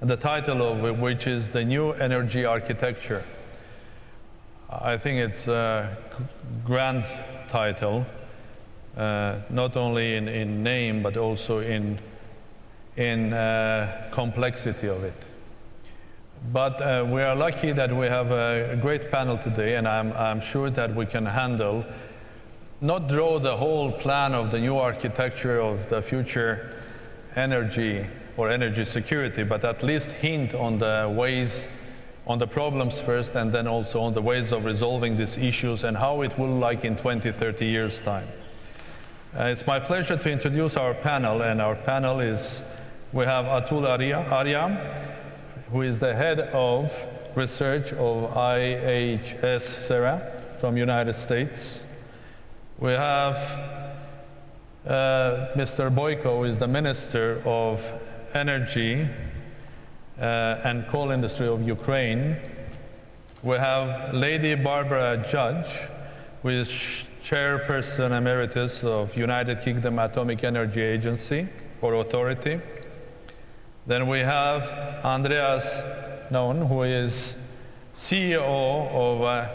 the title of which is The New Energy Architecture. I think it's a grand title, uh, not only in, in, name, but also in, in uh, complexity of it. But uh, we are lucky that we have a great panel today, and I'm, I'm sure that we can handle, not draw the whole plan of the new architecture of the future energy or energy security, but at least hint on the ways, on the problems first, and then also on the ways of resolving these issues and how it will like in 20, 30 years' time. Uh, it's my pleasure to introduce our panel, and our panel is, we have Atul Arya, who is the head of research of IHS CERA from United States. We have uh, Mr. Boyko, who is the Minister of Energy uh, and Coal Industry of Ukraine. We have Lady Barbara Judge, who is Chairperson Emeritus of United Kingdom Atomic Energy Agency or Authority. Then we have Andreas Nauen, who is CEO of uh,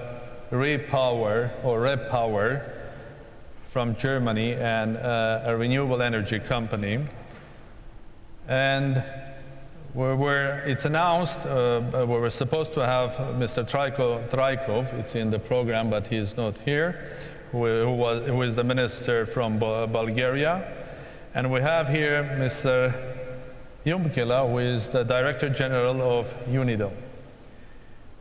Repower or REPower from Germany and uh, a renewable energy company. And we were, it's announced, uh, we were supposed to have Mr. Traikov, it's in the program, but he is not here, who, who, was, who is the minister from Bulgaria. And we have here Mr. Yumkella, who is the Director General of UNIDO.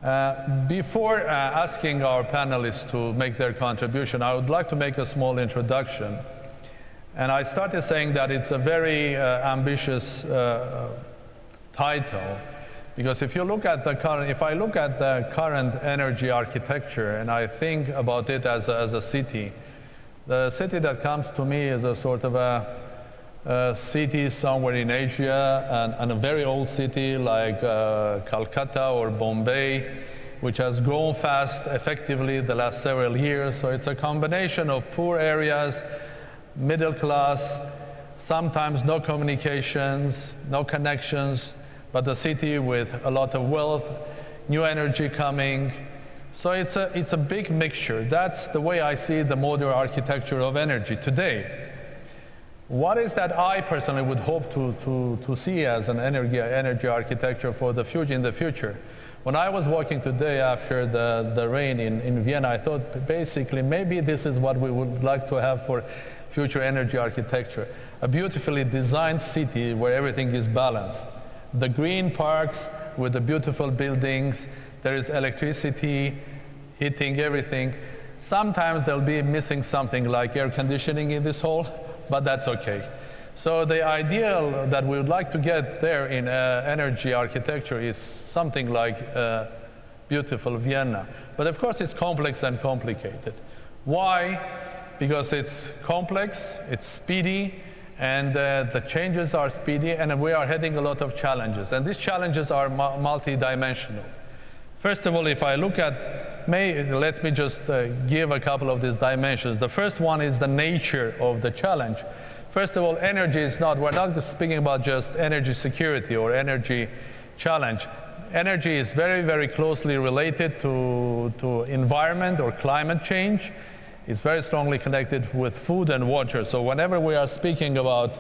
Uh, before uh, asking our panelists to make their contribution, I would like to make a small introduction. And I started saying that it's a very uh, ambitious uh, title, because if you look at the current, if I look at the current energy architecture and I think about it as a, as a city, the city that comes to me is a sort of a uh, city somewhere in Asia and, and, a very old city like uh, Calcutta or Bombay, which has grown fast effectively the last several years. So it's a combination of poor areas, middle class, sometimes no communications, no connections, but a city with a lot of wealth, new energy coming. So it's a, it's a big mixture. That's the way I see the modern architecture of energy today. What is that I personally would hope to, to, to see as an energy, energy architecture for the future, in the future? When I was walking today after the, the rain in, in Vienna, I thought basically maybe this is what we would like to have for future energy architecture. A beautifully designed city where everything is balanced. The green parks with the beautiful buildings, there is electricity, heating, everything. Sometimes there'll be missing something like air conditioning in this hall, but that's okay. So the ideal that we would like to get there in uh, energy architecture is something like uh, beautiful Vienna. But of course it's complex and complicated. Why? Because it's complex, it's speedy, and uh, the changes are speedy, and we are having a lot of challenges. And these challenges are mu multi-dimensional. First of all, if I look at, may, let me just uh, give a couple of these dimensions. The first one is the nature of the challenge. First of all, energy is not, we're not speaking about just energy security or energy challenge. Energy is very, very closely related to, to environment or climate change. It's very strongly connected with food and water. So whenever we are speaking about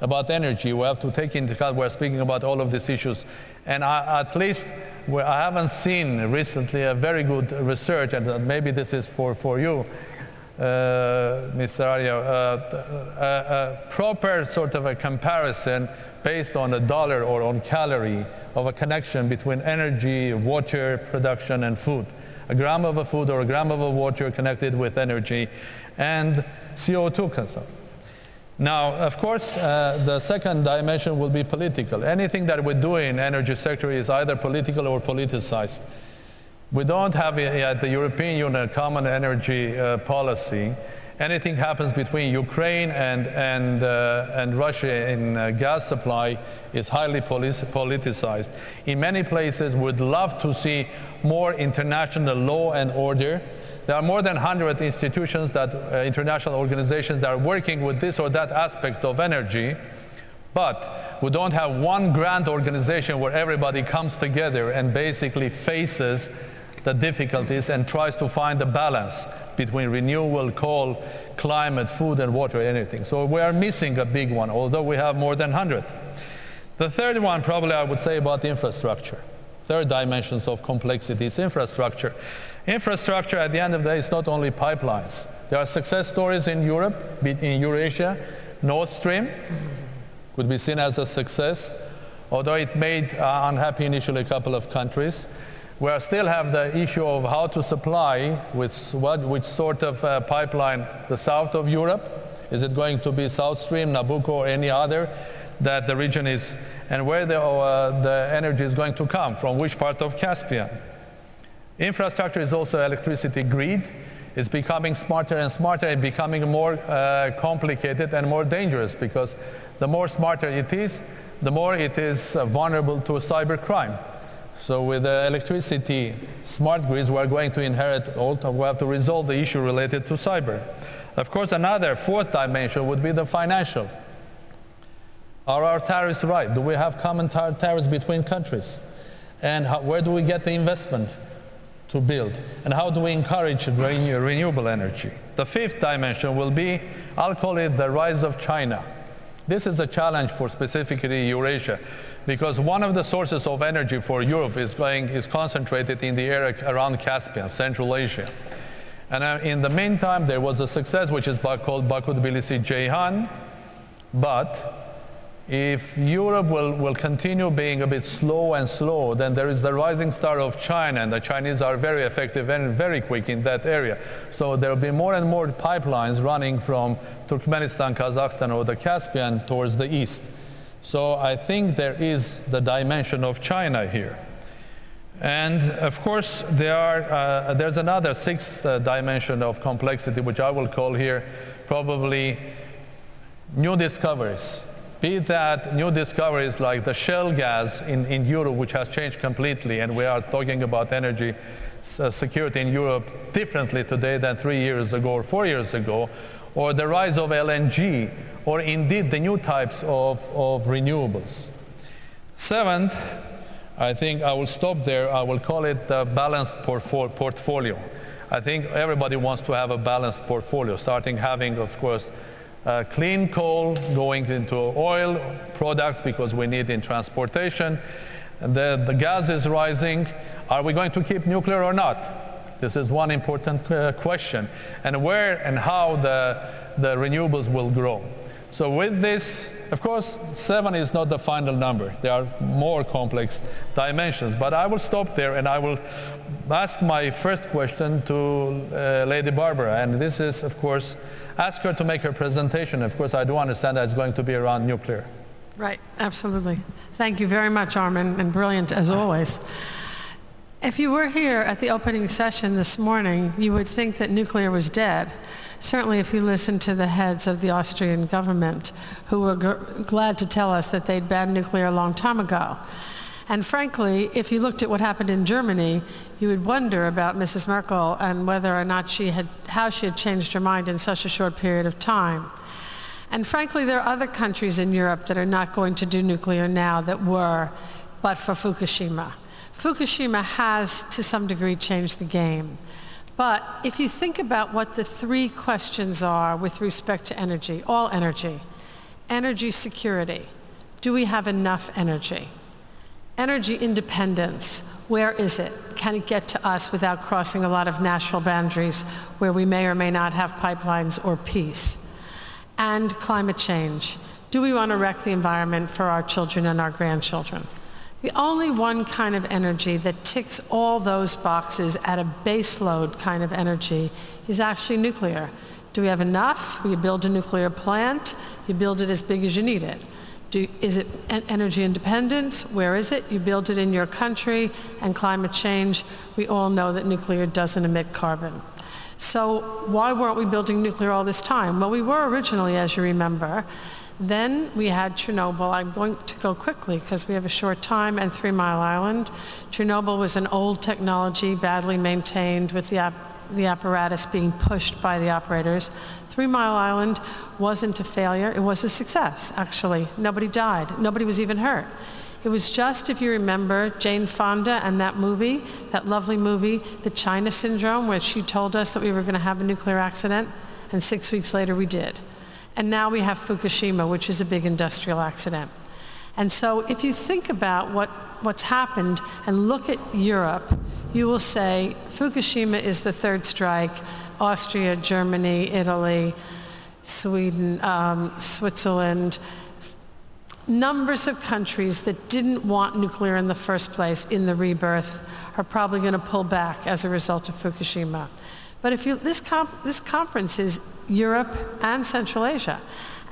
about energy, we have to take into account we're speaking about all of these issues. And I, at least I haven't seen recently a very good research, and maybe this is for, for you, uh, Mr. Arya, uh, a, a proper sort of a comparison based on a dollar or on calorie of a connection between energy, water production, and food. A gram of a food or a gram of a water connected with energy and CO2 consumption. Now, of course, uh, the second dimension will be political. Anything that we do in energy sector is either political or politicized. We don't have at the European Union a common energy uh, policy. Anything happens between Ukraine and, and, uh, and Russia in uh, gas supply is highly politicized. In many places, we'd love to see more international law and order there are more than 100 institutions that, uh, international organizations that are working with this or that aspect of energy. But we don't have one grand organization where everybody comes together and basically faces the difficulties and tries to find a balance between renewable coal, climate, food and water, anything. So we are missing a big one, although we have more than 100. The third one probably I would say about infrastructure. Third dimensions of complexity is infrastructure. Infrastructure at the end of the day is not only pipelines. There are success stories in Europe, in Eurasia. Nord Stream could be seen as a success, although it made uh, unhappy initially a couple of countries. We still have the issue of how to supply with what, which sort of uh, pipeline the south of Europe. Is it going to be South Stream, Nabucco, or any other that the region is, and where the, uh, the energy is going to come, from which part of Caspian. Infrastructure is also electricity grid. It's becoming smarter and smarter and becoming more uh, complicated and more dangerous because the more smarter it is, the more it is uh, vulnerable to cyber crime. So with the electricity smart grids, we're going to inherit, all, we have to resolve the issue related to cyber. Of course, another fourth dimension would be the financial. Are our tariffs right? Do we have common tar tariffs between countries? And how, where do we get the investment? to build? And how do we encourage renew renewable energy? The fifth dimension will be, I'll call it the rise of China. This is a challenge for specifically Eurasia because one of the sources of energy for Europe is, going, is concentrated in the area around Caspian, Central Asia. And uh, in the meantime, there was a success which is called Baku-Tbilisi-Ceyhan, but if Europe will, will continue being a bit slow and slow, then there is the rising star of China, and the Chinese are very effective and very quick in that area. So there will be more and more pipelines running from Turkmenistan, Kazakhstan, or the Caspian towards the east. So I think there is the dimension of China here. And of course, there are, uh, there's another sixth uh, dimension of complexity, which I will call here probably new discoveries be that new discoveries like the shale gas in, in Europe, which has changed completely, and we are talking about energy uh, security in Europe differently today than three years ago or four years ago, or the rise of LNG, or indeed the new types of, of renewables. Seventh, I think I will stop there. I will call it the balanced portfolio. I think everybody wants to have a balanced portfolio, starting having, of course, uh, clean coal going into oil products because we need in transportation. The, the gas is rising. Are we going to keep nuclear or not? This is one important uh, question. And where and how the, the renewables will grow. So with this, of course, seven is not the final number. There are more complex dimensions. But I will stop there and I will ask my first question to uh, Lady Barbara. And this is, of course, ask her to make her presentation. Of course, I do understand that it's going to be around nuclear. Right, absolutely. Thank you very much, Armen, and brilliant as always. If you were here at the opening session this morning, you would think that nuclear was dead. Certainly if you listened to the heads of the Austrian government, who were glad to tell us that they'd banned nuclear a long time ago. And frankly, if you looked at what happened in Germany, you would wonder about Mrs. Merkel and whether or not she had, how she had changed her mind in such a short period of time. And frankly, there are other countries in Europe that are not going to do nuclear now that were, but for Fukushima. Fukushima has, to some degree, changed the game. But if you think about what the three questions are with respect to energy, all energy, energy security, do we have enough energy? Energy independence, where is it? Can it get to us without crossing a lot of national boundaries where we may or may not have pipelines or peace? And climate change. Do we want to wreck the environment for our children and our grandchildren? The only one kind of energy that ticks all those boxes at a baseload kind of energy is actually nuclear. Do we have enough? You build a nuclear plant, you build it as big as you need it. Do, is it energy independence? Where is it? You build it in your country and climate change. We all know that nuclear doesn't emit carbon. So why weren't we building nuclear all this time? Well, we were originally, as you remember. Then we had Chernobyl. I'm going to go quickly because we have a short time, and Three Mile Island. Chernobyl was an old technology, badly maintained with the the apparatus being pushed by the operators. Three Mile Island wasn't a failure, it was a success, actually. Nobody died, nobody was even hurt. It was just, if you remember, Jane Fonda and that movie, that lovely movie, The China Syndrome, where she told us that we were going to have a nuclear accident, and six weeks later we did. And now we have Fukushima, which is a big industrial accident. And so if you think about what, what's happened and look at Europe, you will say Fukushima is the third strike, Austria, Germany, Italy, Sweden, um, Switzerland, numbers of countries that didn't want nuclear in the first place in the rebirth are probably going to pull back as a result of Fukushima. But if you, this, this conference is Europe and Central Asia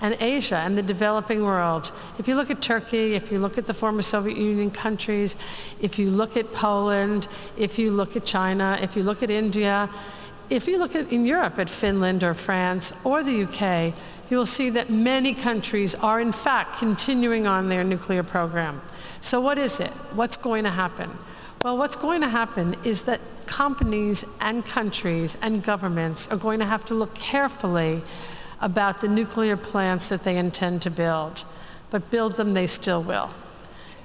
and Asia and the developing world. If you look at Turkey, if you look at the former Soviet Union countries, if you look at Poland, if you look at China, if you look at India, if you look at in Europe at Finland or France or the UK, you will see that many countries are in fact continuing on their nuclear program. So what is it? What's going to happen? Well, what's going to happen is that companies and countries and governments are going to have to look carefully about the nuclear plants that they intend to build. But build them they still will.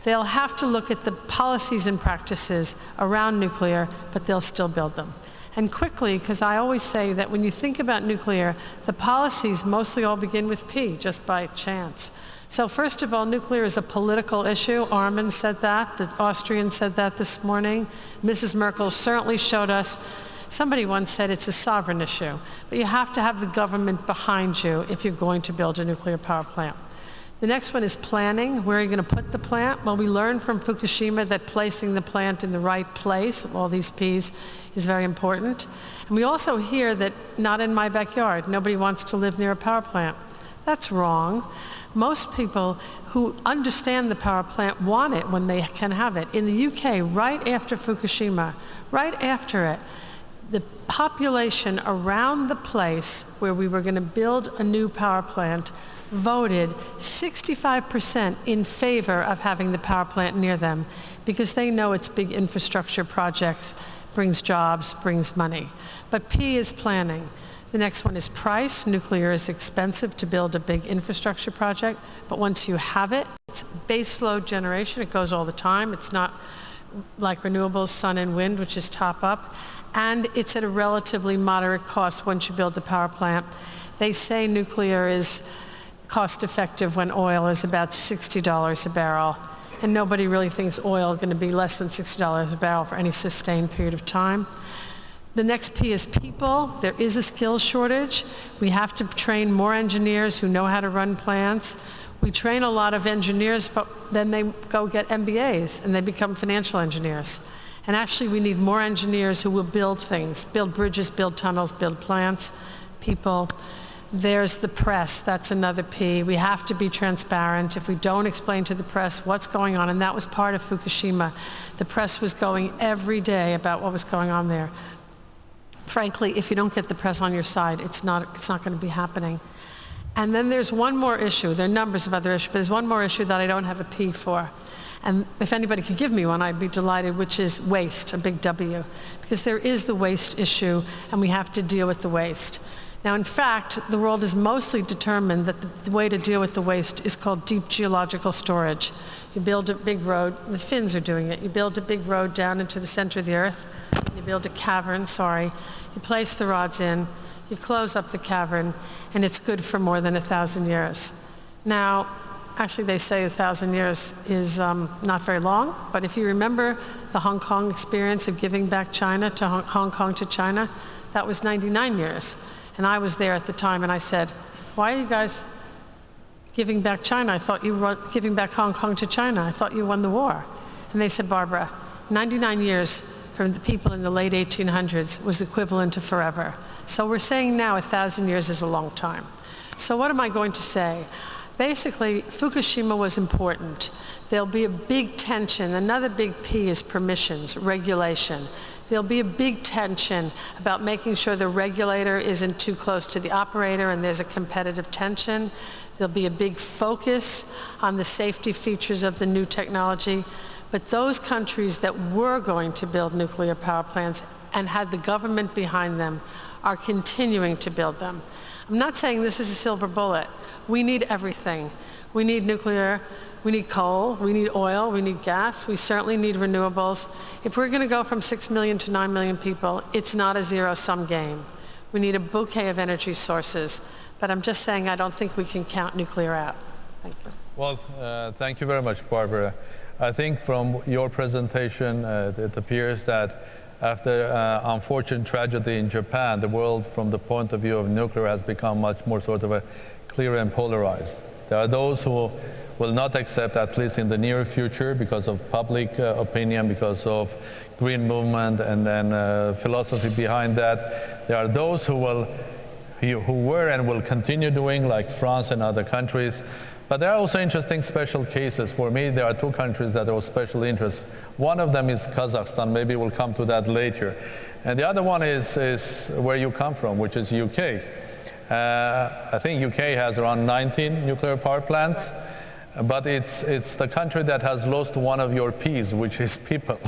They'll have to look at the policies and practices around nuclear, but they'll still build them and quickly, because I always say that when you think about nuclear, the policies mostly all begin with P, just by chance. So first of all, nuclear is a political issue. Armen said that. The Austrian said that this morning. Mrs. Merkel certainly showed us. Somebody once said it's a sovereign issue. But you have to have the government behind you if you're going to build a nuclear power plant. The next one is planning. Where are you going to put the plant? Well, we learned from Fukushima that placing the plant in the right place, all these P's, is very important. And we also hear that not in my backyard. Nobody wants to live near a power plant. That's wrong. Most people who understand the power plant want it when they can have it. In the UK, right after Fukushima, right after it, the population around the place where we were going to build a new power plant voted 65% in favor of having the power plant near them because they know it's big infrastructure projects, brings jobs, brings money. But P is planning. The next one is price. Nuclear is expensive to build a big infrastructure project, but once you have it, it's baseload generation. It goes all the time. It's not like renewables, sun and wind, which is top up. And it's at a relatively moderate cost once you build the power plant. They say nuclear is cost effective when oil is about $60 a barrel. And nobody really thinks oil is going to be less than $60 a barrel for any sustained period of time. The next P is people. There is a skills shortage. We have to train more engineers who know how to run plants. We train a lot of engineers, but then they go get MBAs and they become financial engineers. And actually, we need more engineers who will build things, build bridges, build tunnels, build plants, people. There's the press, that's another P. We have to be transparent. If we don't explain to the press what's going on, and that was part of Fukushima, the press was going every day about what was going on there. Frankly, if you don't get the press on your side, it's not, it's not going to be happening. And then there's one more issue. There are numbers of other issues, but there's one more issue that I don't have a P for. And if anybody could give me one, I'd be delighted, which is waste, a big W. Because there is the waste issue, and we have to deal with the waste. Now, in fact, the world is mostly determined that the, the, way to deal with the waste is called deep geological storage. You build a big road, the Finns are doing it. You build a big road down into the center of the earth. You build a cavern, sorry. You place the rods in, you close up the cavern, and it's good for more than a thousand years. Now, actually they say a thousand years is um, not very long, but if you remember the Hong Kong experience of giving back China to Hong, Hong Kong to China, that was 99 years. And I was there at the time and I said, why are you guys giving back China? I thought you were giving back Hong Kong to China. I thought you won the war. And they said, Barbara, 99 years from the people in the late 1800s was equivalent to forever. So we're saying now a thousand years is a long time. So what am I going to say? Basically, Fukushima was important. There'll be a big tension. Another big P is permissions, regulation. There'll be a big tension about making sure the regulator isn't too close to the operator and there's a competitive tension. There'll be a big focus on the safety features of the new technology. But those countries that were going to build nuclear power plants and had the government behind them are continuing to build them. I'm not saying this is a silver bullet. We need everything. We need nuclear, we need coal, we need oil, we need gas, we certainly need renewables. If we're going to go from 6 million to 9 million people, it's not a zero-sum game. We need a bouquet of energy sources. But I'm just saying I don't think we can count nuclear out. Thank you. Well, uh, thank you very much, Barbara. I think from your presentation, uh, it appears that after uh, unfortunate tragedy in Japan, the world from the point of view of nuclear has become much more sort of a clear and polarized. There are those who will not accept, at least in the near future, because of public uh, opinion, because of green movement and then uh, philosophy behind that. There are those who will, who were and will continue doing, like France and other countries. But there are also interesting special cases. For me, there are two countries that are of special interest. One of them is Kazakhstan. Maybe we'll come to that later. And the other one is, is where you come from, which is UK. Uh, I think UK has around 19 nuclear power plants but it's, it's the country that has lost one of your P's, which is people.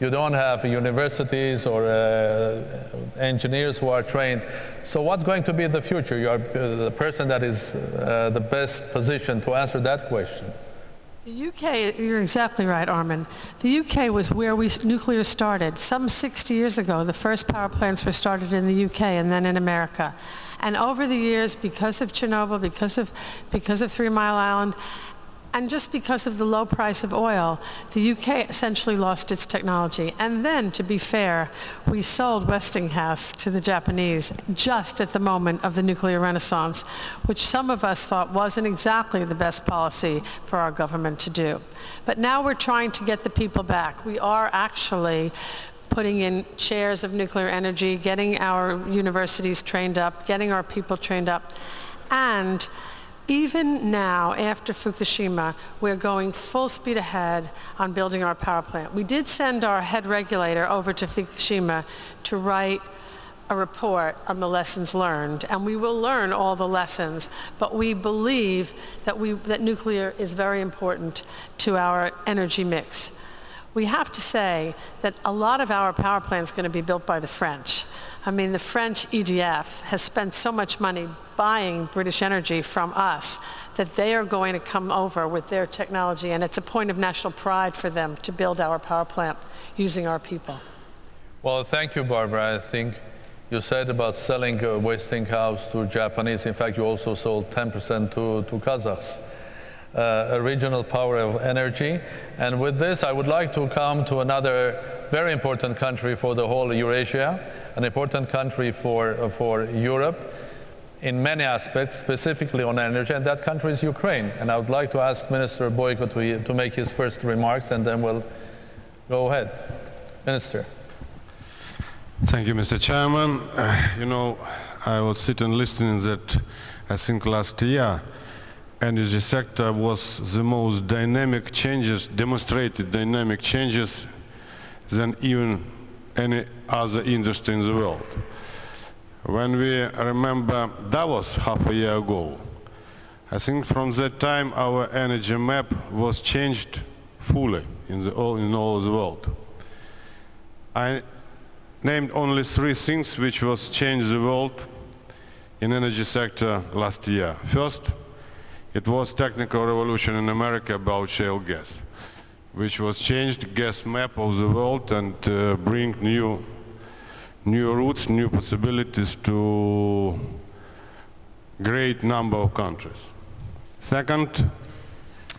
you don't have universities or uh, engineers who are trained. So what's going to be the future? You are uh, the person that is uh, the best position to answer that question. The UK, you're exactly right, Armen. The UK was where we nuclear started. Some 60 years ago, the first power plants were started in the UK and then in America. And over the years, because of Chernobyl, because of, because of Three Mile Island, and just because of the low price of oil, the UK essentially lost its technology. And then, to be fair, we sold Westinghouse to the Japanese just at the moment of the nuclear renaissance, which some of us thought wasn't exactly the best policy for our government to do. But now we're trying to get the people back. We are actually putting in chairs of nuclear energy, getting our universities trained up, getting our people trained up, and even now, after Fukushima, we're going full speed ahead on building our power plant. We did send our head regulator over to Fukushima to write a report on the lessons learned, and we will learn all the lessons, but we believe that, we, that nuclear is very important to our energy mix. We have to say that a lot of our power plant is going to be built by the French. I mean, the French EDF has spent so much money buying British energy from us, that they are going to come over with their technology, and it's a point of national pride for them to build our power plant using our people. Well, thank you, Barbara. I think you said about selling uh, Westinghouse to Japanese. In fact, you also sold 10% to, to Kazakhs. Uh, a regional power of energy. And with this, I would like to come to another very important country for the whole Eurasia, an important country for, uh, for Europe, in many aspects, specifically on energy, and that country is Ukraine. And I would like to ask Minister Boyko to, to make his first remarks, and then we'll go ahead. Minister. Thank you, Mr. Chairman. Uh, you know, I was sitting listening that I think last year energy sector was the most dynamic changes, demonstrated dynamic changes than even any other industry in the world. When we remember Davos half a year ago, I think from that time our energy map was changed fully in, the, all, in all the world. I named only three things which was changed the world in energy sector last year. First, it was technical revolution in America about shale gas, which was changed gas map of the world and uh, bring new new routes, new possibilities to great number of countries. Second,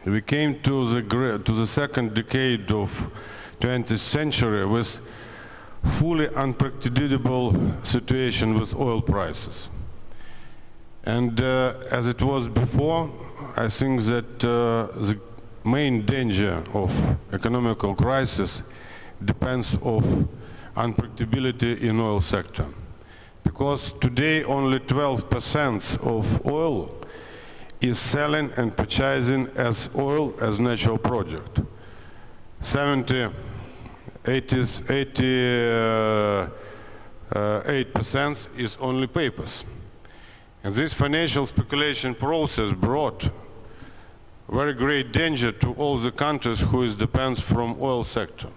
we came to the, to the second decade of 20th century with fully unpredictable situation with oil prices. And uh, as it was before, I think that uh, the main danger of economical crisis depends of unpredictability in oil sector. Because today only 12% of oil is selling and purchasing as oil as natural product. 70, 80, 88% uh, is only papers. And this financial speculation process brought very great danger to all the countries who depends from oil sector.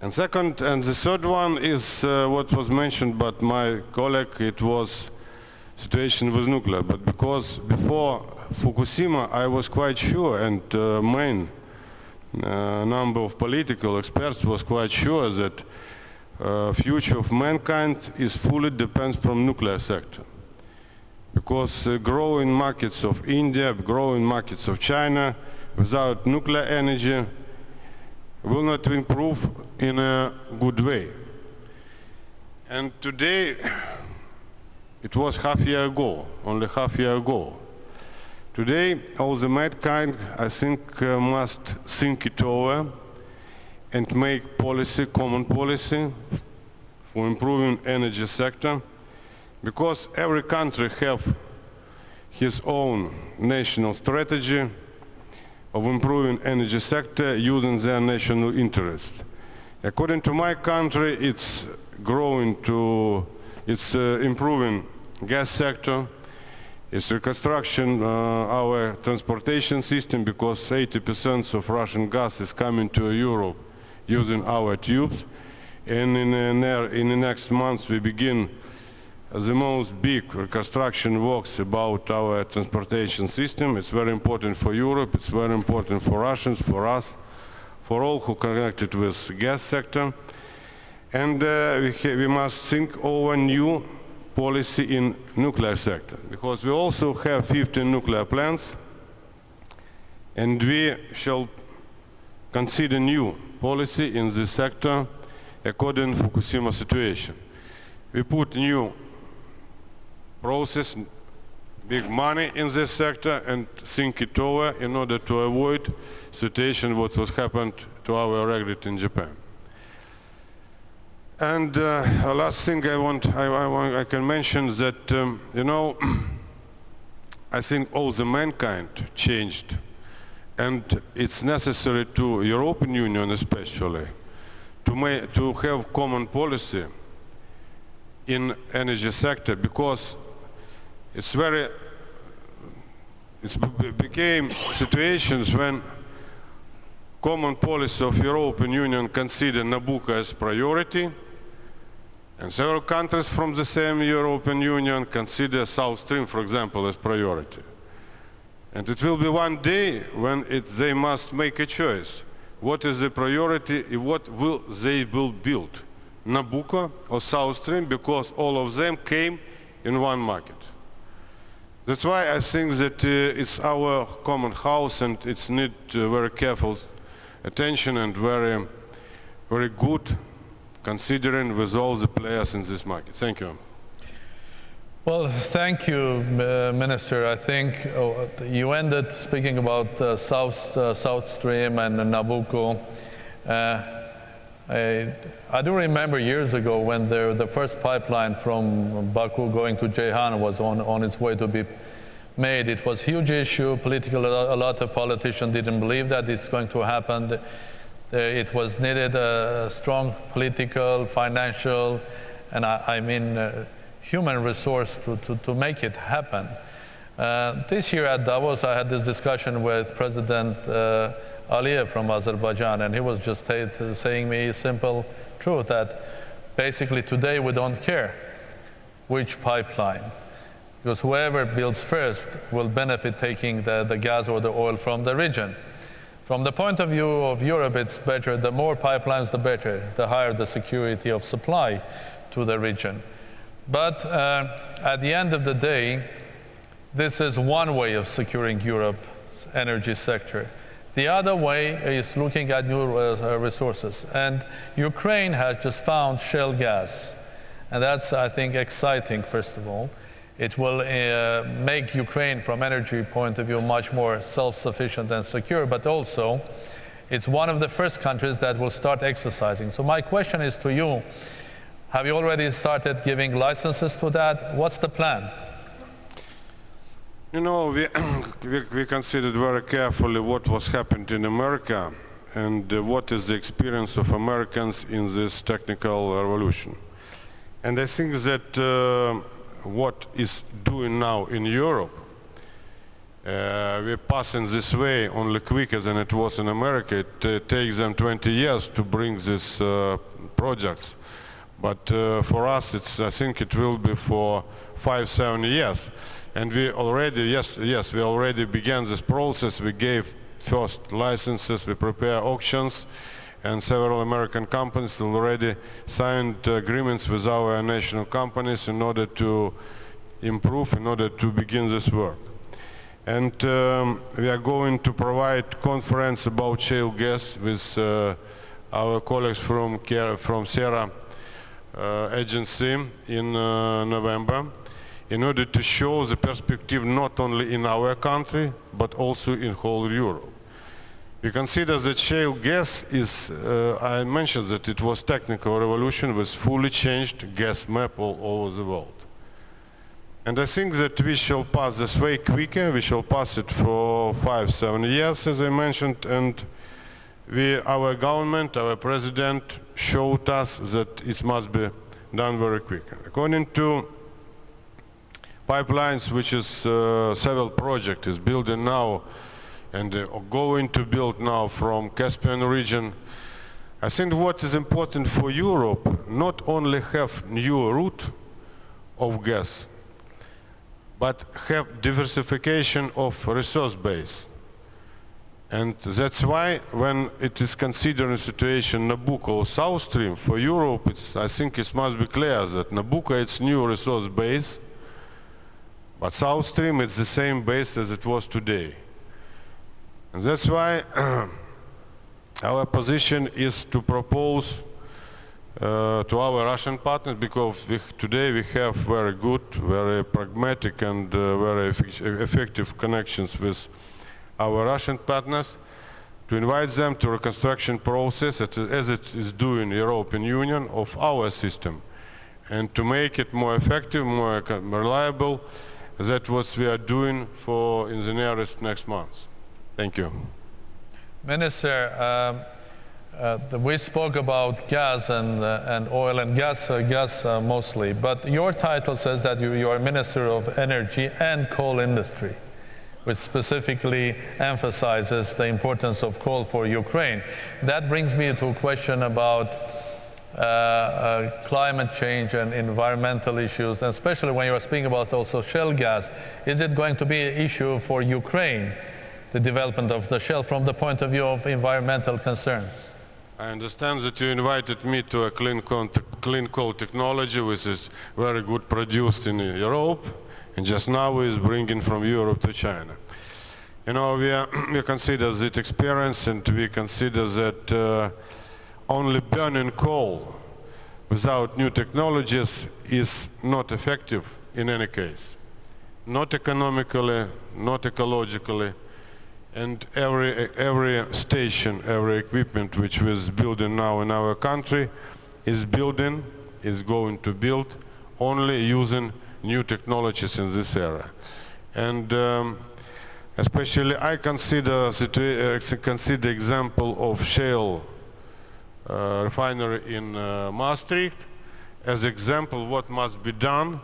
And second, and the third one is uh, what was mentioned by my colleague, it was situation with nuclear. But because before Fukushima, I was quite sure, and uh, main uh, number of political experts was quite sure that uh, future of mankind is fully depends from nuclear sector. Because uh, growing markets of India, growing markets of China, without nuclear energy, will not improve in a good way. And today, it was half year ago, only half year ago. Today, all the mankind, I think, uh, must think it over and make policy, common policy for improving energy sector, because every country have his own national strategy of improving energy sector using their national interest. According to my country, it's growing to, it's uh, improving gas sector, it's reconstruction uh, our transportation system because 80% of Russian gas is coming to Europe using our tubes. And in the, in the next months we begin the most big reconstruction works about our transportation system. It's very important for Europe, it's very important for Russians, for us, for all who connected with gas sector. And uh, we, we must think over new policy in nuclear sector, because we also have 15 nuclear plants, and we shall consider new policy in this sector according to Fukushima situation. We put new process big money in this sector and think it over in order to avoid situation what was happened to our regulator in Japan. And uh, last thing I want, I, I, want, I can mention that, um, you know, I think all the mankind changed and it's necessary to European Union especially to, to have common policy in energy sector because it's very, it became situations when common policy of European Union considered Nabucco as priority, and several countries from the same European Union consider South Stream, for example, as priority. And it will be one day when it, they must make a choice. What is the priority, what will they will build? Nabucco or South Stream, because all of them came in one market. That's why I think that uh, it's our common house and it's need uh, very careful attention and very, very good considering with all the players in this market. Thank you. Well, thank you, uh, Minister. I think oh, you ended speaking about uh, South, uh, South Stream and Nabucco. I, I, do remember years ago when the, the first pipeline from Baku going to Ceyhan was on, on its way to be made. It was a huge issue, political, a lot of politicians didn't believe that it's going to happen. It was needed a strong political, financial, and I, I mean uh, human resource to, to, to, make it happen. Uh, this year at Davos, I had this discussion with President uh, Aliyev from Azerbaijan, and he was just saying me simple truth that basically today we don't care which pipeline, because whoever builds first will benefit taking the, the gas or the oil from the region. From the point of view of Europe, it's better, the more pipelines, the better, the higher the security of supply to the region. But uh, at the end of the day, this is one way of securing Europe's energy sector. The other way is looking at new uh, resources. And Ukraine has just found shale gas. And that's, I think, exciting, first of all. It will uh, make Ukraine, from energy point of view, much more self-sufficient and secure, but also it's one of the first countries that will start exercising. So my question is to you, have you already started giving licenses to that? What's the plan? You know, we, we, we, considered very carefully what was happened in America and uh, what is the experience of Americans in this technical revolution. And I think that uh, what is doing now in Europe uh, we pass in this way only quicker than it was in America. It uh, takes them 20 years to bring these uh, projects. But uh, for us, it's, I think it will be for five, seven years. And we already, yes, yes, we already began this process. We gave first licenses, we prepare auctions, and several American companies already signed agreements with our national companies in order to improve, in order to begin this work. And um, we are going to provide conference about shale gas with uh, our colleagues from, from uh, agency in uh, November in order to show the perspective not only in our country but also in whole Europe. We consider that shale gas is, uh, I mentioned that it was technical revolution with fully changed gas map all over the world. And I think that we shall pass this way quicker, we shall pass it for five, seven years as I mentioned and we, our government, our president showed us that it must be done very quickly. According to pipelines, which is uh, several project is building now and uh, going to build now from Caspian region. I think what is important for Europe, not only have new route of gas, but have diversification of resource base. And that's why when it is considered a situation Nabucco or South Stream, for Europe, I think it must be clear that Nabucco it's new resource base, but South Stream is the same base as it was today. And that's why our position is to propose uh, to our Russian partners because we, today we have very good, very pragmatic and uh, very effective connections with our Russian partners to invite them to reconstruction process as it is doing European Union of our system and to make it more effective, more reliable. That's what we are doing for in the nearest next months. Thank you. Minister, um, uh, we spoke about gas and, uh, and oil and gas, uh, gas uh, mostly, but your title says that you, you are Minister of Energy and Coal Industry which specifically emphasizes the importance of coal for Ukraine. That brings me to a question about uh, uh, climate change and environmental issues, and especially when you are speaking about also shale gas. Is it going to be an issue for Ukraine, the development of the shale, from the point of view of environmental concerns? I understand that you invited me to a clean clean coal technology, which is very good produced in Europe and just now is bringing from Europe to China. You know, we, are, we consider that experience and we consider that uh, only burning coal without new technologies is not effective in any case. Not economically, not ecologically, and every, every station, every equipment which was building now in our country is building, is going to build only using new technologies in this era. And um, especially I consider, uh, consider example of shale uh, refinery in uh, Maastricht as example what must be done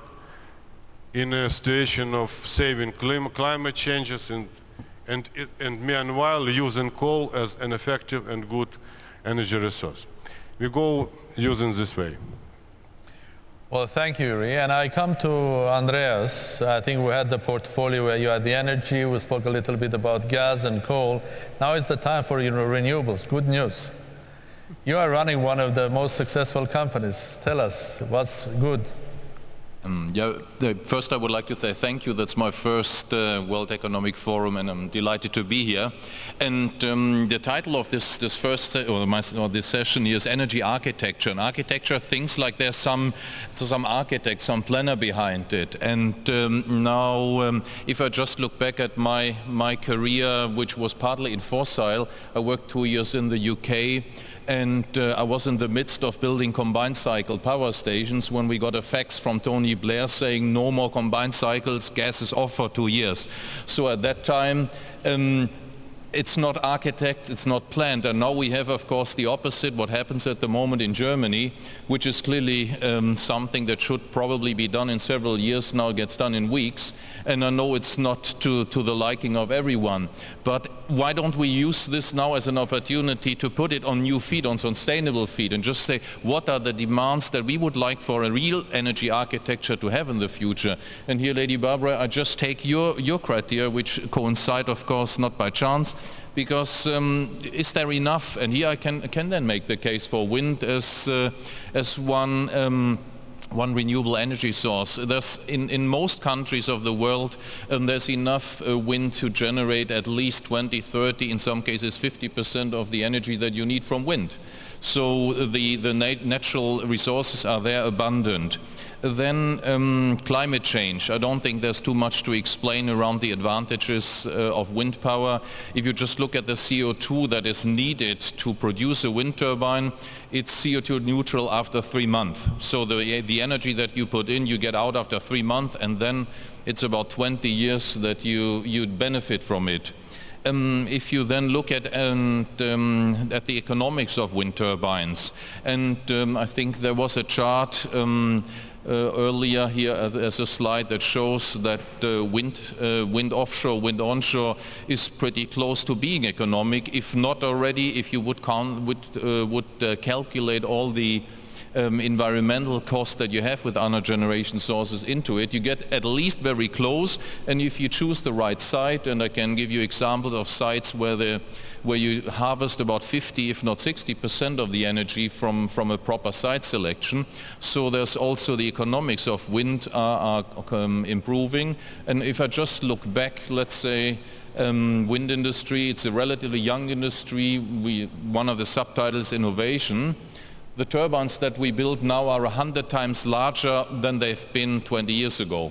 in a situation of saving climate changes and, and, and meanwhile using coal as an effective and good energy resource. We go using this way. Well, thank you, Yuri. And I come to Andreas. I think we had the portfolio where you had the energy. We spoke a little bit about gas and coal. Now is the time for your renewables. Good news. You are running one of the most successful companies. Tell us what's good. Um, yeah, first I would like to say thank you. That's my first uh, World Economic Forum and I'm delighted to be here. And um, the title of this, this first, or, my, or, this session is Energy Architecture. And architecture thinks like there's some, some architect, some planner behind it. And um, now um, if I just look back at my, my career, which was partly in fossil, I worked two years in the UK and uh, I was in the midst of building combined cycle power stations when we got a fax from Tony Blair saying no more combined cycles, gas is off for two years. So at that time, um, it's not architect, it's not planned. And now we have, of course, the opposite, what happens at the moment in Germany, which is clearly um, something that should probably be done in several years, now gets done in weeks. And I know it's not to, to the liking of everyone. But why don't we use this now as an opportunity to put it on new feet, on sustainable feet, and just say, what are the demands that we would like for a real energy architecture to have in the future? And here, Lady Barbara, I just take your, your criteria, which coincide, of course, not by chance, because um, is there enough? And here I can, can then make the case for wind as, uh, as one um, one renewable energy source. There's in, in most countries of the world, um, there's enough uh, wind to generate at least 20, 30, in some cases 50% of the energy that you need from wind. So the, the nat natural resources are there abundant. Then um, climate change. I don't think there's too much to explain around the advantages uh, of wind power. If you just look at the CO2 that is needed to produce a wind turbine, it's CO2 neutral after three months. So the, the energy that you put in, you get out after three months, and then it's about 20 years that you, you'd benefit from it. Um, if you then look at, and, um, at the economics of wind turbines, and um, I think there was a chart um, uh, earlier here as a slide that shows that uh, wind, uh, wind offshore, wind onshore is pretty close to being economic, if not already, if you would, count, would, uh, would uh, calculate all the um, environmental cost that you have with other generation sources into it. You get at least very close and if you choose the right site, and I can give you examples of sites where, the, where you harvest about 50 if not 60% of the energy from, from a proper site selection. So there's also the economics of wind are, are um, improving and if I just look back, let's say um, wind industry, it's a relatively young industry. We, one of the subtitles, innovation. The turbines that we build now are 100 times larger than they've been 20 years ago,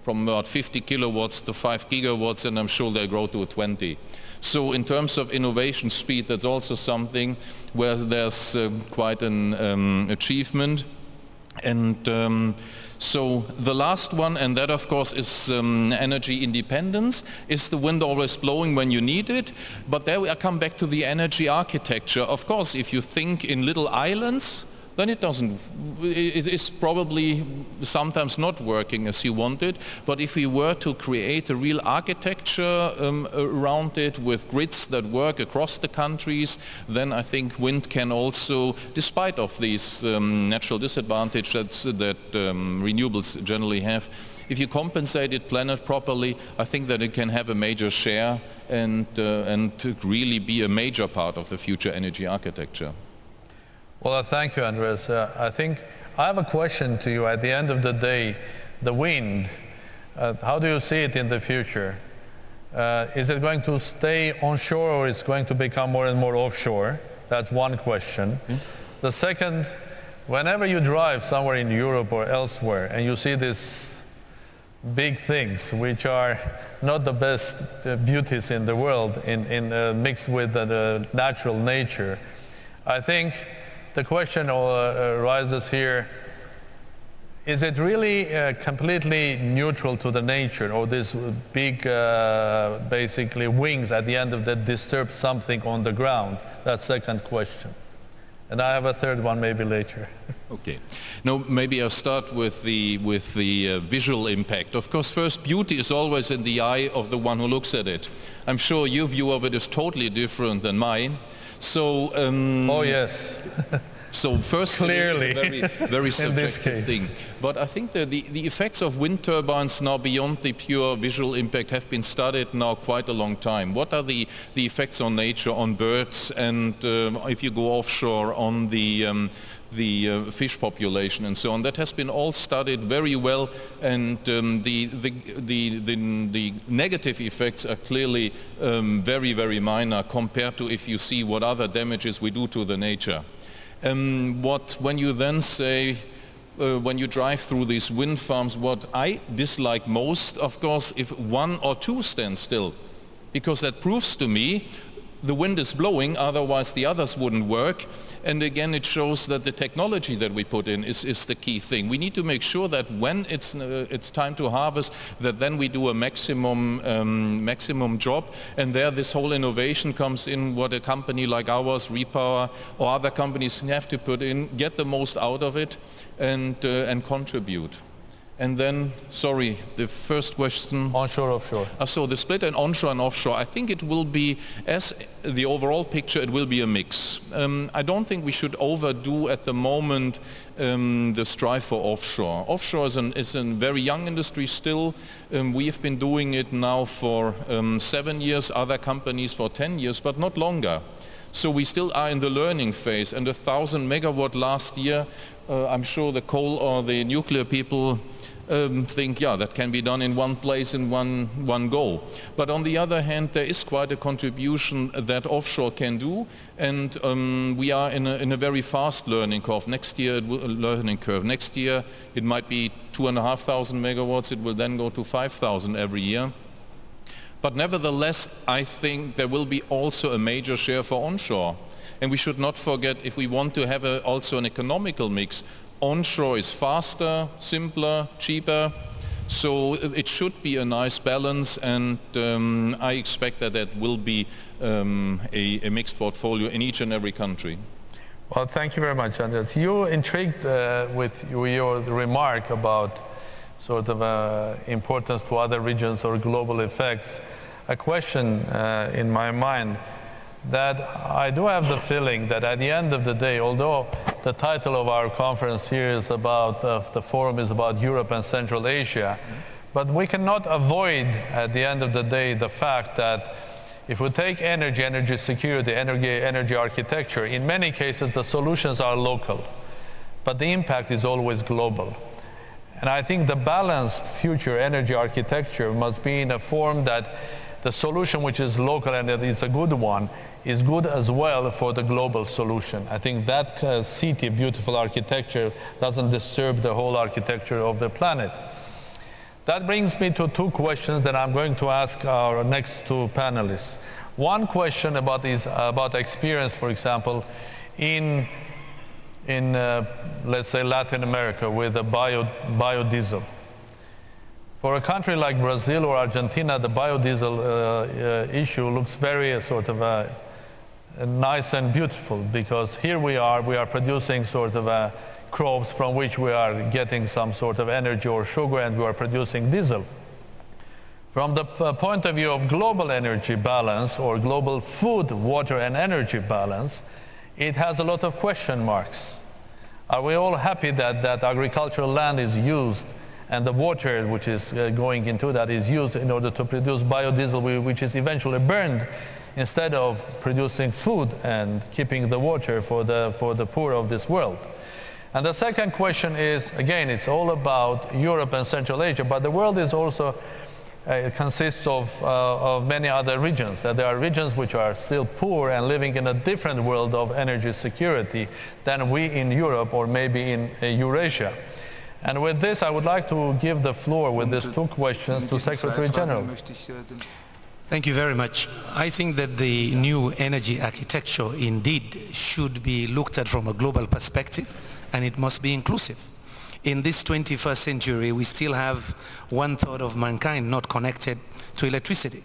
from about 50 kilowatts to 5 gigawatts, and I'm sure they'll grow to 20. So in terms of innovation speed, that's also something where there's uh, quite an um, achievement. And um, so the last one, and that of course is um, energy independence. Is the wind always blowing when you need it? But there I come back to the energy architecture. Of course, if you think in little islands, then it doesn't, it is probably sometimes not working as you wanted. But if we were to create a real architecture um, around it with grids that work across the countries, then I think wind can also, despite of these um, natural disadvantages that, that um, renewables generally have, if you compensate it, plan it properly, I think that it can have a major share and, uh, and really be a major part of the future energy architecture. Well, uh, thank you, Andreas. Uh, I think I have a question to you. At the end of the day, the wind, uh, how do you see it in the future? Uh, is it going to stay onshore or is it going to become more and more offshore? That's one question. Mm. The second, whenever you drive somewhere in Europe or elsewhere and you see these big things which are not the best uh, beauties in the world in, in, uh, mixed with the natural nature, I think the question uh, arises here, is it really uh, completely neutral to the nature or this big uh, basically wings at the end of that disturb something on the ground? That's second question. And I have a third one maybe later. Okay. Now maybe I'll start with the, with the uh, visual impact. Of course first beauty is always in the eye of the one who looks at it. I'm sure your view of it is totally different than mine. So. Um, oh yes. So first, clearly, very, very subjective thing. But I think that the, the effects of wind turbines now beyond the pure visual impact have been studied now quite a long time. What are the, the effects on nature, on birds, and uh, if you go offshore, on the um, the uh, fish population and so on. That has been all studied very well and um, the, the, the, the, the, negative effects are clearly um, very, very minor compared to if you see what other damages we do to the nature. Um, what, when you then say, uh, when you drive through these wind farms, what I dislike most, of course, if one or two stand still, because that proves to me the wind is blowing, otherwise the others wouldn't work. And again, it shows that the technology that we put in is, is the key thing. We need to make sure that when it's, uh, it's time to harvest, that then we do a maximum, um, maximum job. And there this whole innovation comes in what a company like ours, Repower, or other companies have to put in, get the most out of it and, uh, and contribute. And then, sorry, the first question. Onshore, offshore. Uh, so the split in onshore and offshore, I think it will be, as the overall picture, it will be a mix. Um, I don't think we should overdo at the moment um, the strive for offshore. Offshore is, an, is a very young industry still. Um, we have been doing it now for um, seven years, other companies for 10 years, but not longer. So we still are in the learning phase and a thousand megawatt last year, uh, I'm sure the coal or the nuclear people um, think, yeah, that can be done in one place in one, one go. But on the other hand, there is quite a contribution that offshore can do, and um, we are in a, in a, very fast learning curve. Next year, learning curve. Next year, it might be two and a half thousand megawatts. It will then go to 5,000 every year. But nevertheless, I think there will be also a major share for onshore. And we should not forget, if we want to have a, also an economical mix, onshore is faster, simpler, cheaper. So it should be a nice balance and um, I expect that that will be um, a, a, mixed portfolio in each and every country. Well, thank you very much, Andreas. You intrigued uh, with your remark about sort of uh, importance to other regions or global effects. A question uh, in my mind that I do have the feeling that at the end of the day, although the title of our conference here is about, uh, the forum is about Europe and Central Asia, but we cannot avoid at the end of the day the fact that if we take energy, energy security, energy, energy architecture, in many cases the solutions are local, but the impact is always global. And I think the balanced future energy architecture must be in a form that the solution which is local and it's a good one is good as well for the global solution. I think that uh, city, beautiful architecture, doesn't disturb the whole architecture of the planet. That brings me to two questions that I'm going to ask our next two panelists. One question about is about experience, for example, in in uh, let's say Latin America with the bio biodiesel. For a country like Brazil or Argentina, the biodiesel uh, uh, issue looks very uh, sort of uh, nice and beautiful because here we are, we are producing sort of uh, crops from which we are getting some sort of energy or sugar and we are producing diesel. From the point of view of global energy balance or global food, water and energy balance, it has a lot of question marks. Are we all happy that, that agricultural land is used and the water which is uh, going into that is used in order to produce biodiesel which is eventually burned instead of producing food and keeping the water for the, for the poor of this world. And the second question is, again, it's all about Europe and Central Asia, but the world is also uh, consists of, uh, of many other regions. That there are regions which are still poor and living in a different world of energy security than we in Europe or maybe in uh, Eurasia. And with this, I would like to give the floor with these two questions to Secretary General. Thank you very much. I think that the new energy architecture indeed should be looked at from a global perspective and it must be inclusive. In this 21st century, we still have one third of mankind not connected to electricity.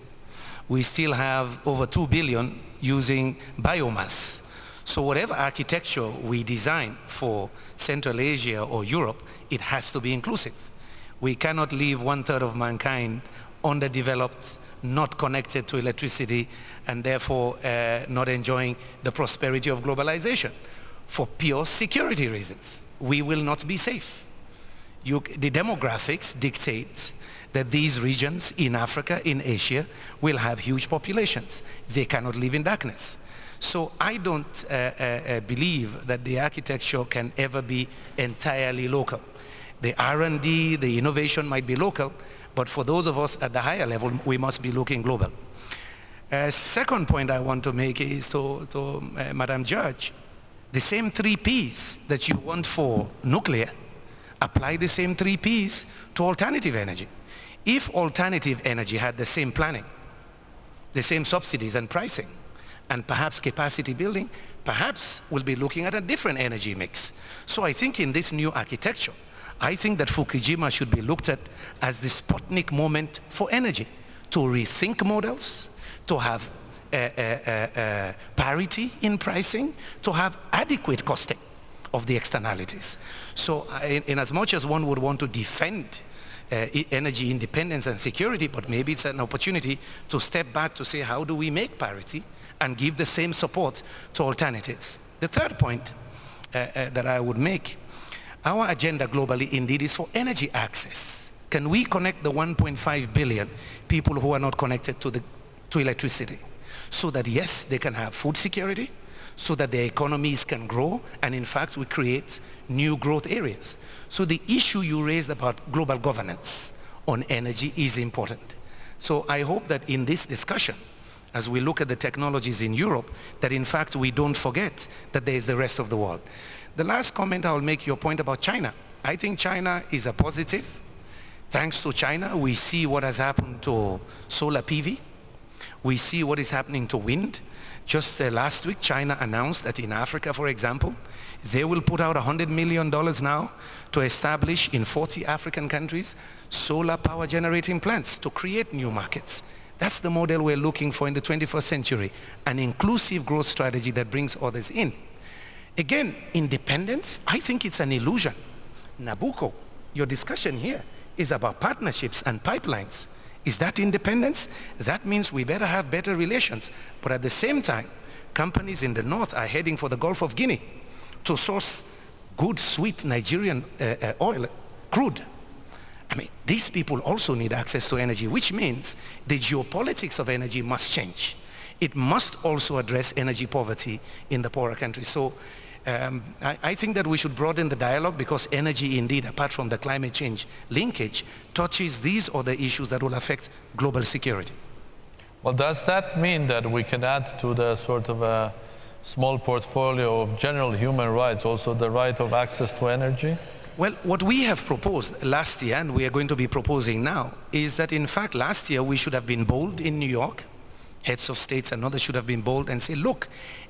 We still have over 2 billion using biomass. So whatever architecture we design for Central Asia or Europe, it has to be inclusive. We cannot leave one third of mankind underdeveloped not connected to electricity and therefore uh, not enjoying the prosperity of globalization for pure security reasons. We will not be safe. You, the demographics dictate that these regions in Africa, in Asia, will have huge populations. They cannot live in darkness. So I don't uh, uh, uh believe that the architecture can ever be entirely local. The R&D, the innovation might be local, but for those of us at the higher level, we must be looking global. Uh, second point I want to make is to, to uh, Madam Judge, the same three P's that you want for nuclear, apply the same three P's to alternative energy. If alternative energy had the same planning, the same subsidies and pricing, and perhaps capacity building, perhaps we'll be looking at a different energy mix. So I think in this new architecture, I think that Fukushima should be looked at as the Sputnik moment for energy, to rethink models, to have uh, uh, parity in pricing, to have adequate costing of the externalities. So in, in as much as one would want to defend uh, energy independence and security, but maybe it's an opportunity to step back to say how do we make parity and give the same support to alternatives. The third point uh, uh, that I would make, our agenda globally indeed is for energy access. Can we connect the 1.5 billion people who are not connected to, the, to electricity? So that yes, they can have food security, so that their economies can grow, and in fact we create new growth areas. So the issue you raised about global governance on energy is important. So I hope that in this discussion, as we look at the technologies in Europe, that in fact we don't forget that there is the rest of the world. The last comment I'll make your point about China. I think China is a positive. Thanks to China, we see what has happened to solar PV. We see what is happening to wind. Just uh, last week, China announced that in Africa, for example, they will put out $100 million now to establish in 40 African countries solar power generating plants to create new markets. That's the model we're looking for in the 21st century, an inclusive growth strategy that brings others in. Again, independence, I think it's an illusion. Nabucco, your discussion here is about partnerships and pipelines. Is that independence? That means we better have better relations. But at the same time, companies in the north are heading for the Gulf of Guinea to source good, sweet Nigerian uh, uh, oil, crude. I mean, these people also need access to energy, which means the geopolitics of energy must change. It must also address energy poverty in the poorer countries. So um, I, I, think that we should broaden the dialogue because energy indeed, apart from the climate change linkage, touches these other issues that will affect global security. Well, does that mean that we can add to the sort of a small portfolio of general human rights also the right of access to energy? Well, what we have proposed last year, and we are going to be proposing now, is that in fact last year we should have been bold in New York, heads of states and others should have been bold and say, look,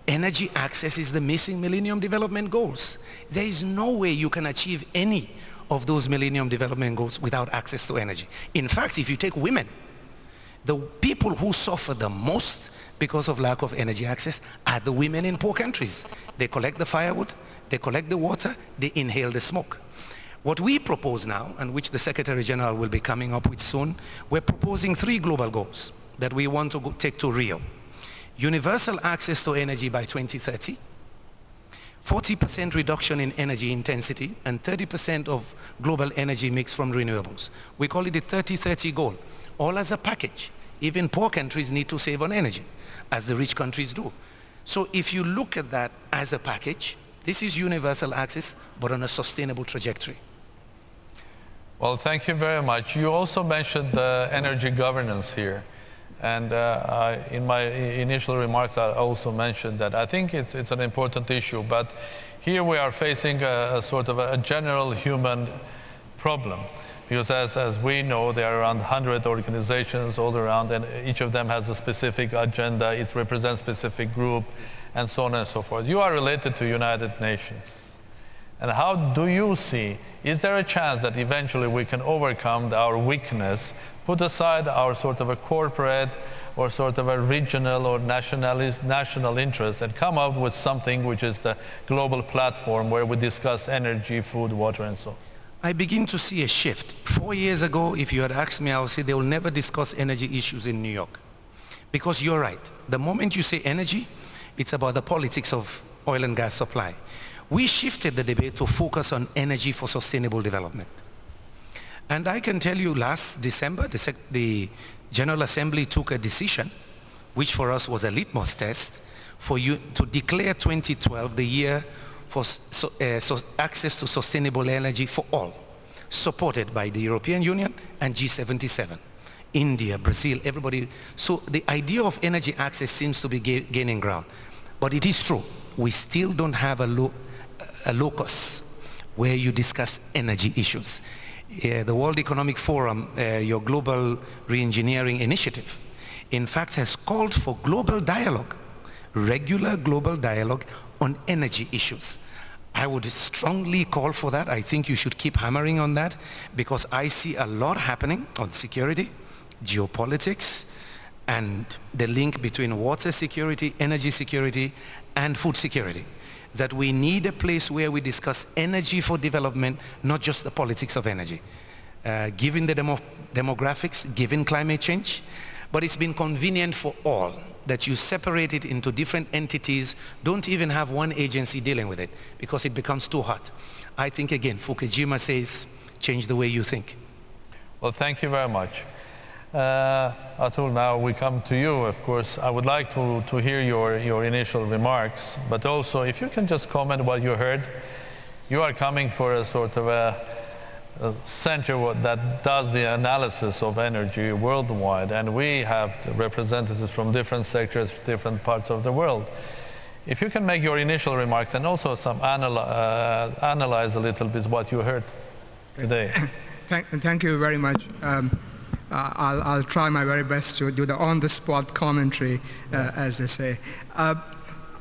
energy access is the missing Millennium Development Goals. There is no way you can achieve any of those Millennium Development Goals without access to energy. In fact, if you take women, the people who suffer the most because of lack of energy access are the women in poor countries. They collect the firewood, they collect the water, they inhale the smoke. What we propose now, and which the Secretary General will be coming up with soon, we're proposing three global goals that we want to take to Rio. Universal access to energy by 2030, 40% reduction in energy intensity, and 30% of global energy mix from renewables. We call it the 30-30 goal, all as a package. Even poor countries need to save on energy, as the rich countries do. So if you look at that as a package, this is universal access, but on a sustainable trajectory. Well, thank you very much. You also mentioned uh, energy governance here. And uh, I, in my initial remarks, I also mentioned that I think it's, it's an important issue. But here we are facing a, a sort of a general human problem. Because as, as we know, there are around 100 organizations all around, and each of them has a specific agenda. It represents specific group, and so on and so forth. You are related to United Nations. And how do you see, is there a chance that eventually we can overcome our weakness, put aside our sort of a corporate or sort of a regional or nationalist, national interest and come up with something which is the global platform where we discuss energy, food, water and so on? I begin to see a shift. Four years ago, if you had asked me, I would say they will never discuss energy issues in New York. Because you're right. The moment you say energy, it's about the politics of oil and gas supply we shifted the debate to focus on energy for sustainable development. And I can tell you last December, the, the, General Assembly took a decision, which for us was a litmus test, for you to declare 2012 the year for so, uh, so access to sustainable energy for all, supported by the European Union and G77. India, Brazil, everybody. So the idea of energy access seems to be ga gaining ground. But it is true, we still don't have a, low, a locus where you discuss energy issues. The World Economic Forum, uh, your global reengineering initiative, in fact has called for global dialogue regular global dialogue on energy issues. I would strongly call for that. I think you should keep hammering on that because I see a lot happening on security, geopolitics, and the link between water security, energy security, and food security. That we need a place where we discuss energy for development, not just the politics of energy. Uh, given the demo demographics, given climate change, but it's been convenient for all that you separate it into different entities, don't even have one agency dealing with it because it becomes too hot. I think again, Fukushima says, change the way you think. Well, thank you very much. Uh, Atul, now we come to you, of course. I would like to, to hear your, your initial remarks, but also if you can just comment what you heard. You are coming for a sort of a, a center that does the analysis of energy worldwide, and we have representatives from different sectors, different parts of the world. If you can make your initial remarks and also some anal uh, analyze a little bit what you heard today. Thank, thank you very much. Um, uh, I'll, I'll, try my very best to do the on-the-spot commentary, uh, as they say. Uh,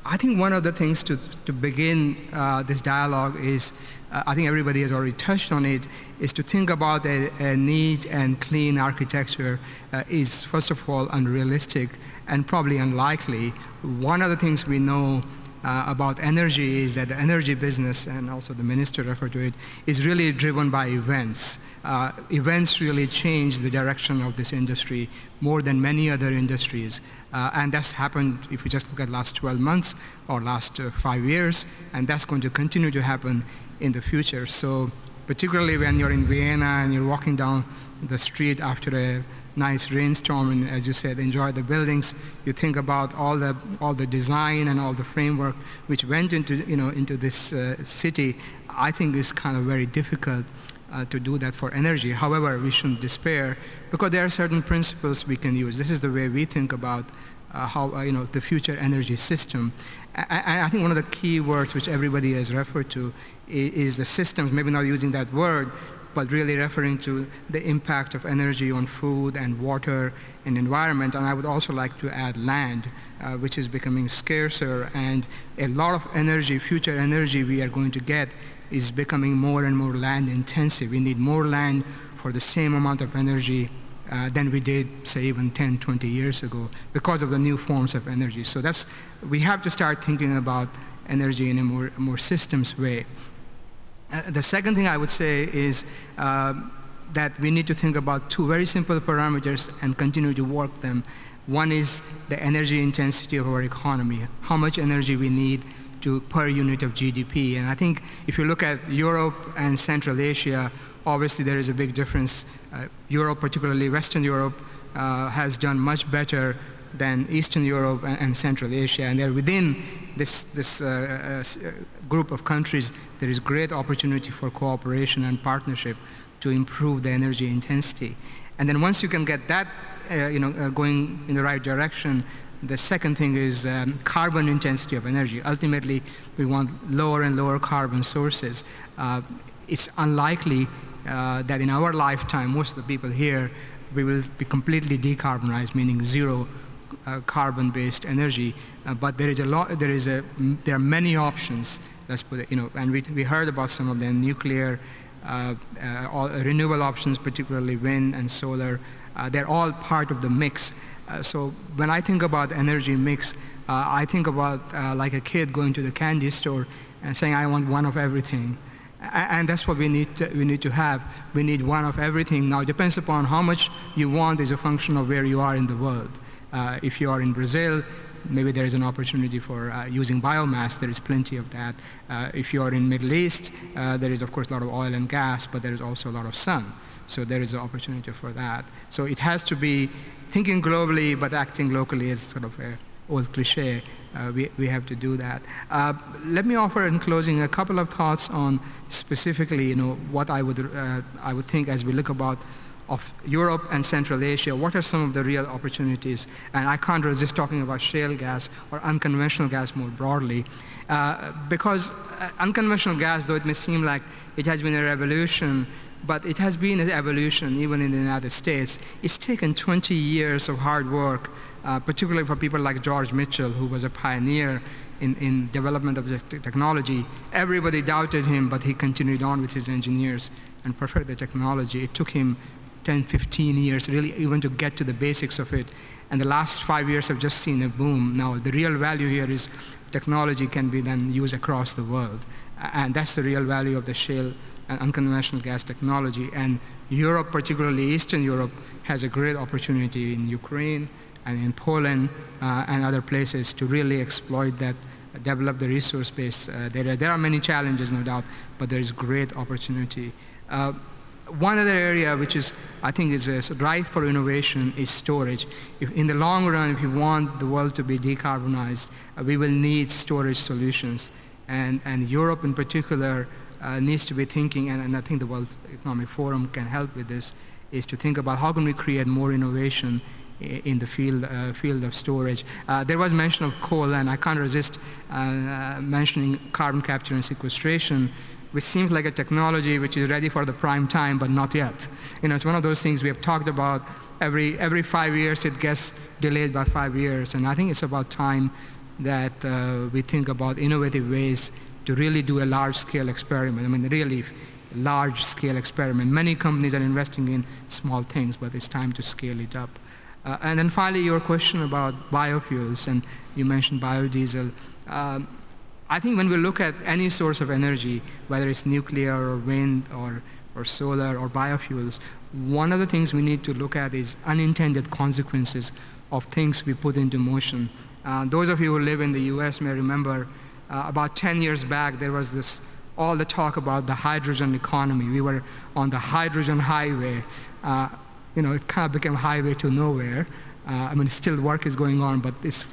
I think one of the things to, to begin uh, this dialogue is, uh, I think everybody has already touched on it, is to think about a, a neat and clean architecture uh, is, first of all, unrealistic and probably unlikely. One of the things we know uh, about energy is that the energy business, and also the minister referred to it, is really driven by events. Uh, events really change the direction of this industry more than many other industries. Uh, and that's happened if we just look at last 12 months or last uh, five years, and that's going to continue to happen in the future. So particularly when you're in Vienna and you're walking down the street after a nice rainstorm and as you said enjoy the buildings. You think about all the all the design and all the framework which went into you know into this uh, city. I think is kind of very difficult uh, to do that for energy. However we shouldn't despair because there are certain principles we can use. This is the way we think about uh, how uh, you know the future energy system. I, I think one of the key words which everybody has referred to is, is the systems maybe not using that word but really referring to the impact of energy on food and water and environment. And I would also like to add land, uh, which is becoming scarcer. And a lot of energy, future energy we are going to get is becoming more and more land intensive. We need more land for the same amount of energy uh, than we did, say, even 10, 20 years ago because of the new forms of energy. So that's, we have to start thinking about energy in a more, more systems way. Uh, the second thing I would say is uh, that we need to think about two very simple parameters and continue to work them. One is the energy intensity of our economy, how much energy we need to per unit of GDP. And I think if you look at Europe and Central Asia, obviously there is a big difference. Uh, Europe, particularly Western Europe, uh, has done much better than Eastern Europe and, and Central Asia. And they're within this, this uh, uh, group of countries, there is great opportunity for cooperation and partnership to improve the energy intensity. And then once you can get that uh, you know, uh, going in the right direction, the second thing is um, carbon intensity of energy. Ultimately, we want lower and lower carbon sources. Uh, it's unlikely uh, that in our lifetime, most of the people here, we will be completely decarbonized, meaning zero uh, carbon-based energy. Uh, but there is a lot, there is a, there are many options let's put it, you know, and we, we heard about some of them, nuclear, uh, uh, all, renewable options, particularly wind and solar, uh, they're all part of the mix. Uh, so when I think about energy mix, uh, I think about uh, like a kid going to the candy store and saying, I want one of everything. And that's what we need, to, we need to have. We need one of everything. Now, it depends upon how much you want is a function of where you are in the world. if you are in Brazil, maybe there is an opportunity for uh, using biomass. There is plenty of that. Uh, if you are in Middle East, uh, there is of course a lot of oil and gas, but there is also a lot of sun. So there is an opportunity for that. So it has to be thinking globally, but acting locally is sort of a old cliche. Uh, we, we have to do that. Uh, let me offer in closing a couple of thoughts on specifically, you know, what I would, I would think as we look about of Europe and Central Asia, what are some of the real opportunities? And I can't resist talking about shale gas or unconventional gas more broadly. Uh, because uh, unconventional gas, though it may seem like it has been a revolution, but it has been an evolution even in the United States. It's taken 20 years of hard work uh, particularly for people like George Mitchell, who was a pioneer in, in development of the technology. Everybody doubted him, but he continued on with his engineers and perfected the technology. It took him 10, 15 years really even to get to the basics of it. And the last five years have just seen a boom. Now, the real value here is technology can be then used across the world. And that's the real value of the shale and unconventional gas technology. And Europe, particularly Eastern Europe, has a great opportunity in Ukraine and in Poland uh, and other places to really exploit that, develop the resource base. Uh, there, there are many challenges, no doubt, but there is great opportunity. Uh, one other area which is, I think is uh, ripe for innovation is storage. If, in the long run, if we want the world to be decarbonized, uh, we will need storage solutions. And, and Europe in particular uh, needs to be thinking, and, and I think the World Economic Forum can help with this, is to think about how can we create more innovation in the field, uh, field of storage. Uh, there was mention of coal, and I can't resist uh, mentioning carbon capture and sequestration, which seems like a technology which is ready for the prime time, but not yet. You know, it's one of those things we have talked about. Every, every five years, it gets delayed by five years, and I think it's about time that uh, we think about innovative ways to really do a large-scale experiment. I mean, really large-scale experiment. Many companies are investing in small things, but it's time to scale it up. Uh, and then finally, your question about biofuels, and you mentioned biodiesel. Um, I think when we look at any source of energy, whether it's nuclear or wind or, or solar or biofuels, one of the things we need to look at is unintended consequences of things we put into motion. Uh, those of you who live in the US may remember uh, about 10 years back, there was this all the talk about the hydrogen economy. We were on the hydrogen highway. Uh, you know, it kind of became highway to nowhere. Uh, I mean, still work is going on, but this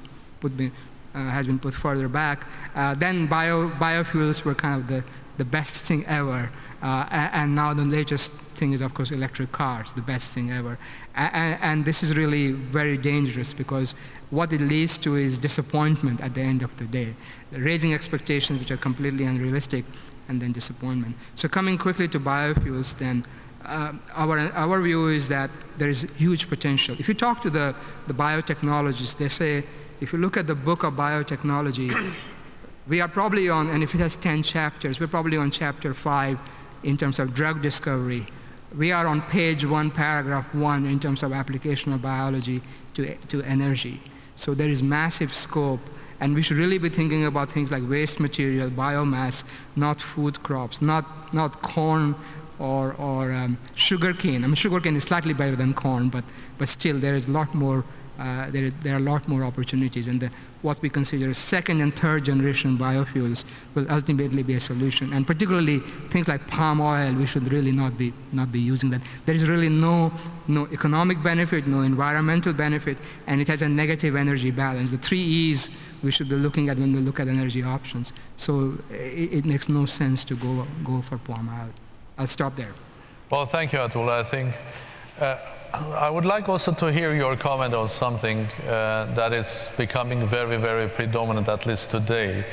would be, has been put further back. Uh, then bio, biofuels were kind of the, the best thing ever. Uh, and now the latest thing is, of course, electric cars, the best thing ever. And, and, this is really very dangerous because what it leads to is disappointment at the end of the day, raising expectations which are completely unrealistic, and then disappointment. So coming quickly to biofuels then, uh, our, our view is that there is huge potential. If you talk to the, the biotechnologists, they say, if you look at the book of biotechnology, we are probably on, and if it has 10 chapters, we're probably on chapter 5 in terms of drug discovery. We are on page 1, paragraph 1 in terms of application of biology to, to energy. So there is massive scope, and we should really be thinking about things like waste material, biomass, not food crops, not, not corn or, or um, sugar cane. I mean, sugar cane is slightly better than corn, but, but still there is a lot more, uh, there, there are a lot more opportunities. And the, what we consider second and third generation biofuels will ultimately be a solution. And particularly things like palm oil, we should really not be, not be using that. There is really no, no economic benefit, no environmental benefit, and it has a negative energy balance. The three E's we should be looking at when we look at energy options. So it, it makes no sense to go, go for palm oil. I'll stop there. Well, thank you, Atul. I think uh, I would like also to hear your comment on something uh, that is becoming very, very predominant, at least today.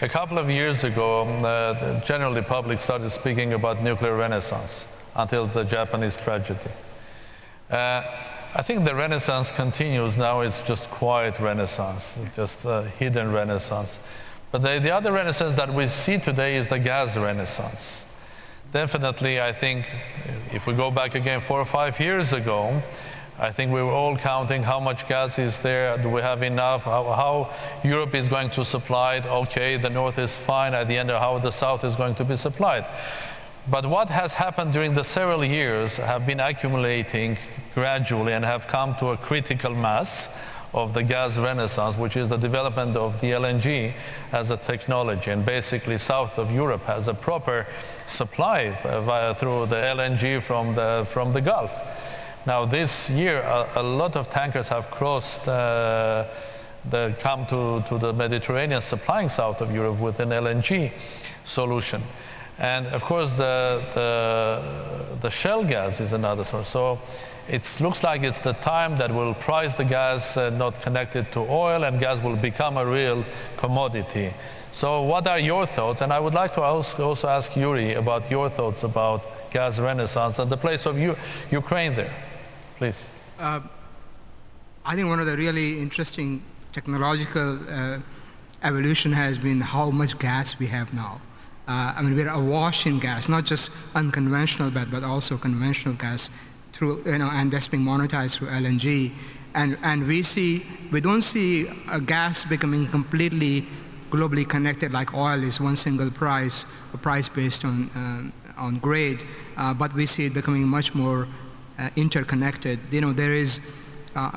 A couple of years ago, um, uh, the generally public started speaking about nuclear renaissance until the Japanese tragedy. Uh, I think the renaissance continues now. It's just quiet renaissance, just hidden renaissance. But the, the other renaissance that we see today is the gas renaissance. Definitely, I think if we go back again four or five years ago, I think we were all counting how much gas is there, do we have enough, how, how, Europe is going to supply it, okay, the north is fine, at the end of how the south is going to be supplied. But what has happened during the several years have been accumulating gradually and have come to a critical mass of the gas renaissance, which is the development of the LNG as a technology. And basically, south of Europe has a proper supply via, through the LNG from the, from the Gulf. Now, this year, a, a lot of tankers have crossed uh, the, come to, to the Mediterranean supplying south of Europe with an LNG solution. And of course, the, the, the shale gas is another source. So it looks like it's the time that will price the gas uh, not connected to oil and gas will become a real commodity. So what are your thoughts? And I would like to also ask Yuri about your thoughts about gas renaissance and the place of U Ukraine there, please. Uh, I think one of the really interesting technological uh, evolution has been how much gas we have now. Uh, I mean, we're awash in gas, not just unconventional but, but also conventional gas through, you know, and that's being monetized through LNG. And, and we see, we don't see a gas becoming completely globally connected like oil is one single price, a price based on, uh, on grade, uh, but we see it becoming much more uh, interconnected. You know, there is, uh,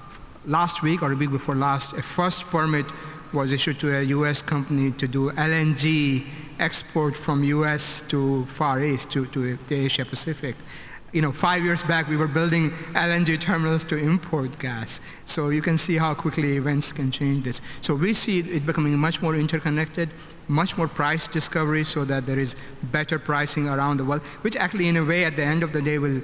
last week or a week before last, a first permit was issued to a US company to do LNG export from US to Far East, to, to the Asia Pacific. You know, five years back we were building LNG terminals to import gas. So you can see how quickly events can change this. So we see it becoming much more interconnected, much more price discovery so that there is better pricing around the world, which actually in a way at the end of the day will,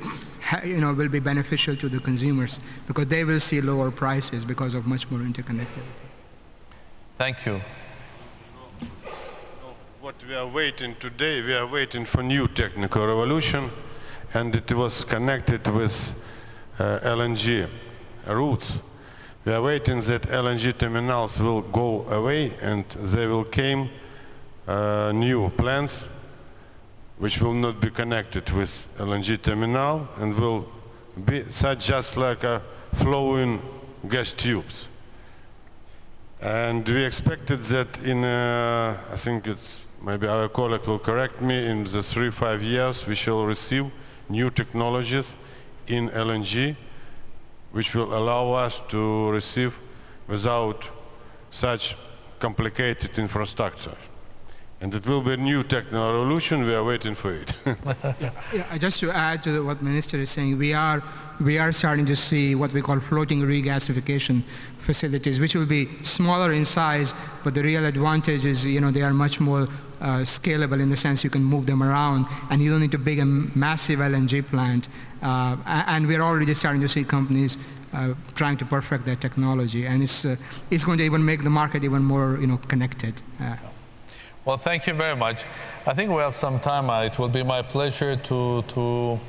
you know, will be beneficial to the consumers because they will see lower prices because of much more interconnectivity. Thank you. What we are waiting today, we are waiting for new technical revolution and it was connected with uh, LNG routes. We are waiting that LNG terminals will go away and there will come uh, new plants which will not be connected with LNG terminal and will be such just like a flowing gas tubes. And we expected that in, uh, I think it's, maybe our colleague will correct me, in the three, five years we shall receive new technologies in LNG which will allow us to receive without such complicated infrastructure. And it will be a new techno revolution, we are waiting for it. yeah, yeah, just to add to what Minister is saying, we are, we are starting to see what we call floating regasification facilities, which will be smaller in size, but the real advantage is, you know, they are much more uh, scalable in the sense you can move them around and you don't need to build a massive LNG plant. Uh, and we're already starting to see companies uh, trying to perfect that technology and it's, uh, it's going to even make the market even more, you know, connected. Uh, well, thank you very much. I think we have some time. Uh, it will be my pleasure to, to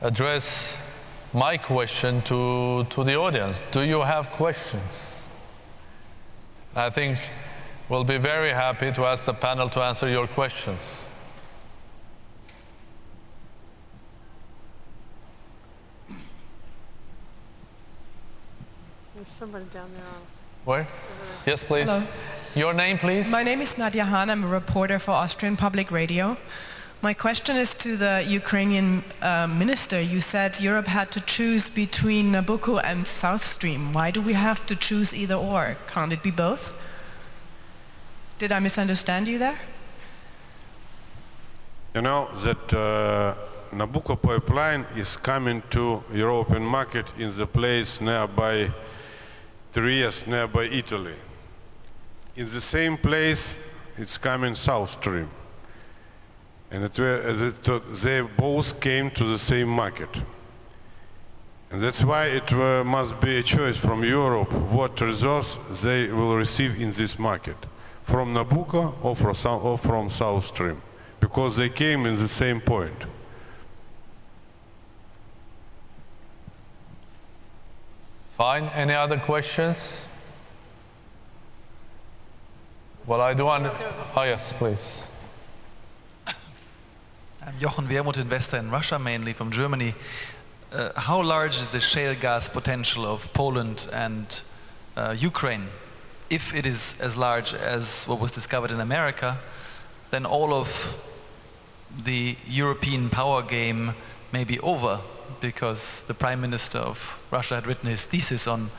address my question to, to the audience. Do you have questions? I think we'll be very happy to ask the panel to answer your questions. There's somebody down there. Where? Yes, please. Hello. Your name, please? My name is Nadia Hahn. I'm a reporter for Austrian Public Radio. My question is to the Ukrainian uh, minister. You said Europe had to choose between Nabucco and South Stream. Why do we have to choose either or? Can't it be both? Did I misunderstand you there? You know that uh, Nabucco pipeline is coming to European market in the place nearby Trieste, nearby Italy in the same place it's coming South Stream. And it, they both came to the same market. And that's why it uh, must be a choice from Europe what resource they will receive in this market, from Nabucco or from, or from South Stream, because they came in the same point. Fine. Any other questions? Well, I do want... Oh, yes, please. I'm Jochen Wermuth, investor in Russia, mainly from Germany. Uh, how large is the shale gas potential of Poland and uh, Ukraine? If it is as large as what was discovered in America, then all of the European power game may be over because the Prime Minister of Russia had written his thesis on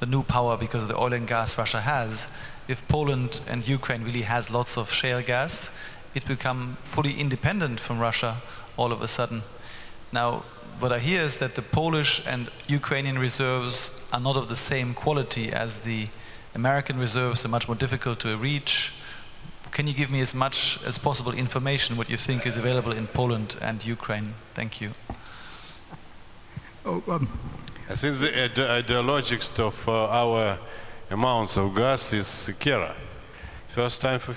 the new power because of the oil and gas Russia has if Poland and Ukraine really has lots of shale gas, it become fully independent from Russia all of a sudden. Now, what I hear is that the Polish and Ukrainian reserves are not of the same quality as the American reserves, are much more difficult to reach. Can you give me as much as possible information what you think is available in Poland and Ukraine? Thank you. Oh, um. I think the ideologics of uh, our amounts of gas is Kera. First time for,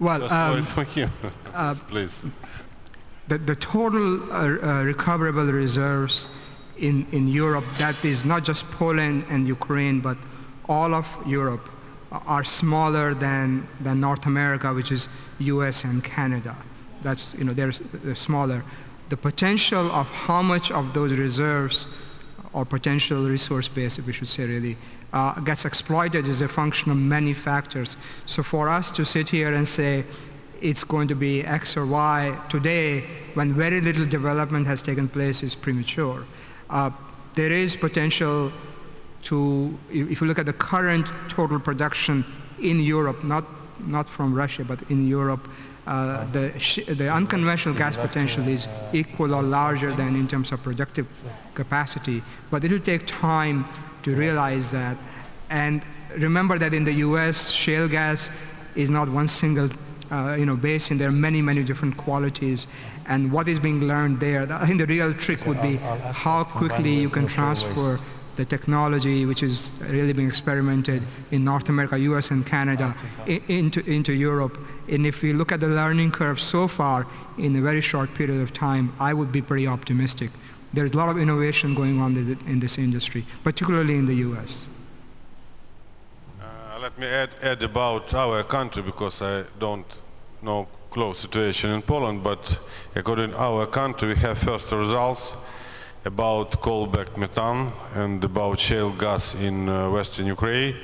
well, first um, for you, uh, please. The, the total uh, uh, recoverable reserves in, in Europe, that is not just Poland and Ukraine, but all of Europe are smaller than, than North America, which is US and Canada. That's, you know, they're, they're smaller. The potential of how much of those reserves or potential resource base, if we should say really, uh, gets exploited is a function of many factors. So for us to sit here and say it's going to be X or Y today, when very little development has taken place, is premature. Uh, there is potential to, if you look at the current total production in Europe, not, not from Russia, but in Europe, uh, the, the unconventional gas potential is equal or larger than in terms of productive capacity. But it will take time to realize that. And remember that in the US, shale gas is not one single uh, you know, basin. There are many, many different qualities. And what is being learned there, I think the real trick would be how quickly you can transfer the technology which is really being experimented in North America, US and Canada into, into Europe. And if we look at the learning curve so far in a very short period of time, I would be pretty optimistic. There's a lot of innovation going on in this industry, particularly in the US. Uh, let me add, add about our country because I don't know close situation in Poland, but according to our country, we have first results about coal-bed methane and about shale gas in uh, western Ukraine,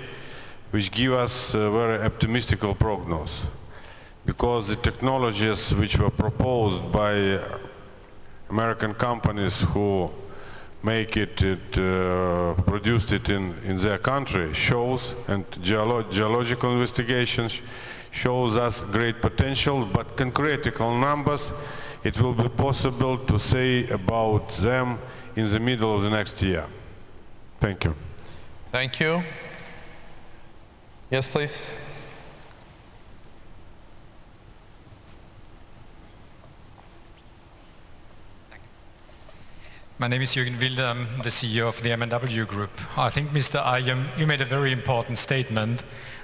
which give us a very optimistic prognosis. Because the technologies which were proposed by American companies who make it, it uh, produced it in, in their country shows, and geolo geological investigations shows us great potential, but concrete numbers it will be possible to say about them in the middle of the next year. Thank you. Thank you. Yes, please. My name is Jürgen Wilder. I'm the CEO of the M&W Group. I think, Mr. Ayem, you made a very important statement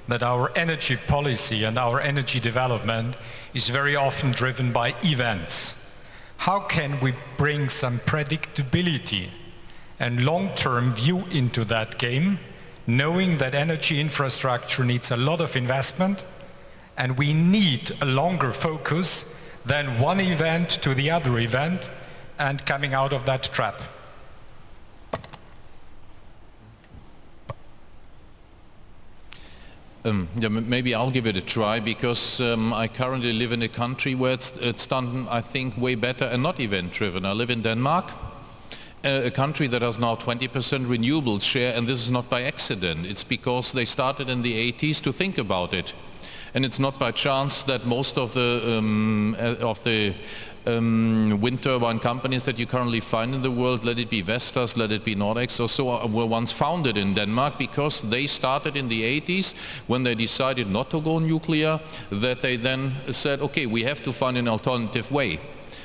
that our energy policy and our energy development is very often driven by events. How can we bring some predictability and long-term view into that game, knowing that energy infrastructure needs a lot of investment and we need a longer focus than one event to the other event and coming out of that trap? Um, yeah, maybe I'll give it a try because um, I currently live in a country where it's, it's done, I think, way better and not event-driven. I live in Denmark, a country that has now 20% renewables share, and this is not by accident. It's because they started in the 80s to think about it. And it's not by chance that most of the, um, uh, of the um, wind turbine companies that you currently find in the world, let it be Vestas, let it be Nordex or so, uh, were once founded in Denmark because they started in the 80s when they decided not to go nuclear, that they then said, okay, we have to find an alternative way.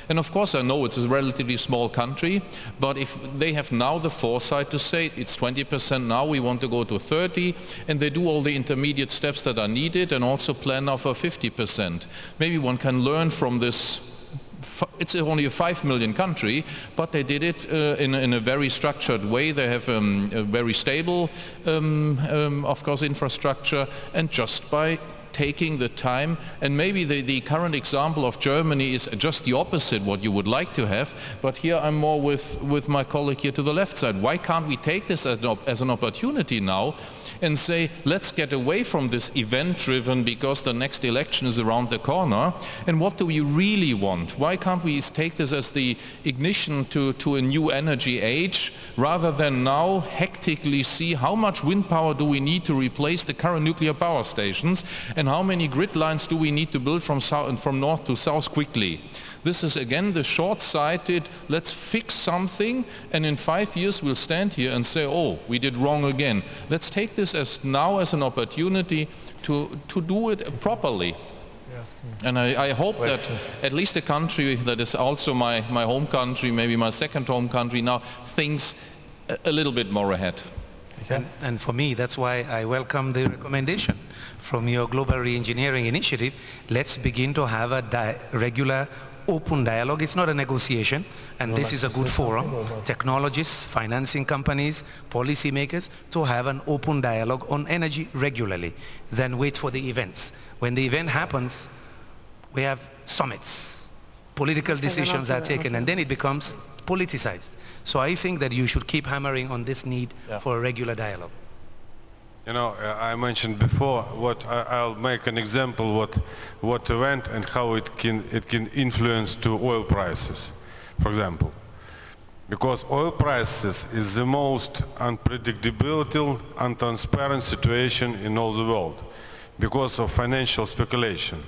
And of course I know it's a relatively small country, but if they have now the foresight to say it's 20% now, we want to go to 30, and they do all the intermediate steps that are needed and also plan now for 50%. Maybe one can learn from this it's only a 5 million country, but they did it uh, in, in, a very structured way. They have um, a very stable, um, um, of course, infrastructure, and just by taking the time and maybe the, the current example of Germany is just the opposite what you would like to have but here I'm more with, with my colleague here to the left side. Why can't we take this as an, as an opportunity now and say let's get away from this event driven because the next election is around the corner and what do we really want? Why can't we take this as the ignition to, to a new energy age rather than now hectically see how much wind power do we need to replace the current nuclear power stations and how many grid lines do we need to build from, south, from north to south quickly. This is again the short-sighted, let's fix something and in five years we'll stand here and say, oh, we did wrong again. Let's take this as now as an opportunity to, to do it properly. And I, I, hope that at least a country that is also my, my home country, maybe my second home country now, thinks a, a little bit more ahead. And, and, for me, that's why I welcome the recommendation from your Global Reengineering Initiative. Let's begin to have a regular open dialogue. It's not a negotiation, and this is a good forum. Technologists, financing companies, policymakers, to have an open dialogue on energy regularly, then wait for the events. When the event happens, we have summits. Political decisions are taken, and then it becomes politicized. So I think that you should keep hammering on this need Yeah. for a regular dialogue. You know, I mentioned before what I'll make an example what what event and how it can it can influence to oil prices, for example, because oil prices is the most unpredictable, untransparent situation in all the world because of financial speculation,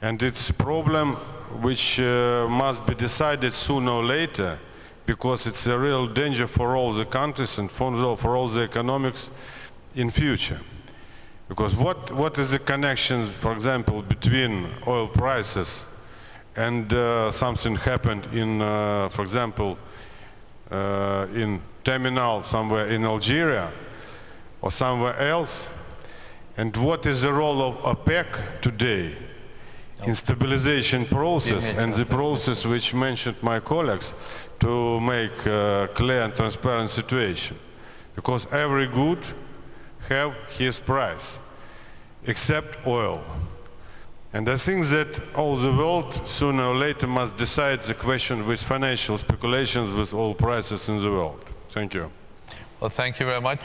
and it's a problem which uh, must be decided sooner or later because it's a real danger for all the countries and for all the economics in future. Because what, what is the connection, for example, between oil prices and uh, something happened in, uh, for example, uh, in terminal somewhere in Algeria or somewhere else? And what is the role of OPEC today in stabilization process and the process which mentioned my colleagues to make clear and transparent situation? Because every good have his price, except oil. And I think that all the world sooner or later must decide the question with financial speculations with oil prices in the world. Thank you. Well, thank you very much.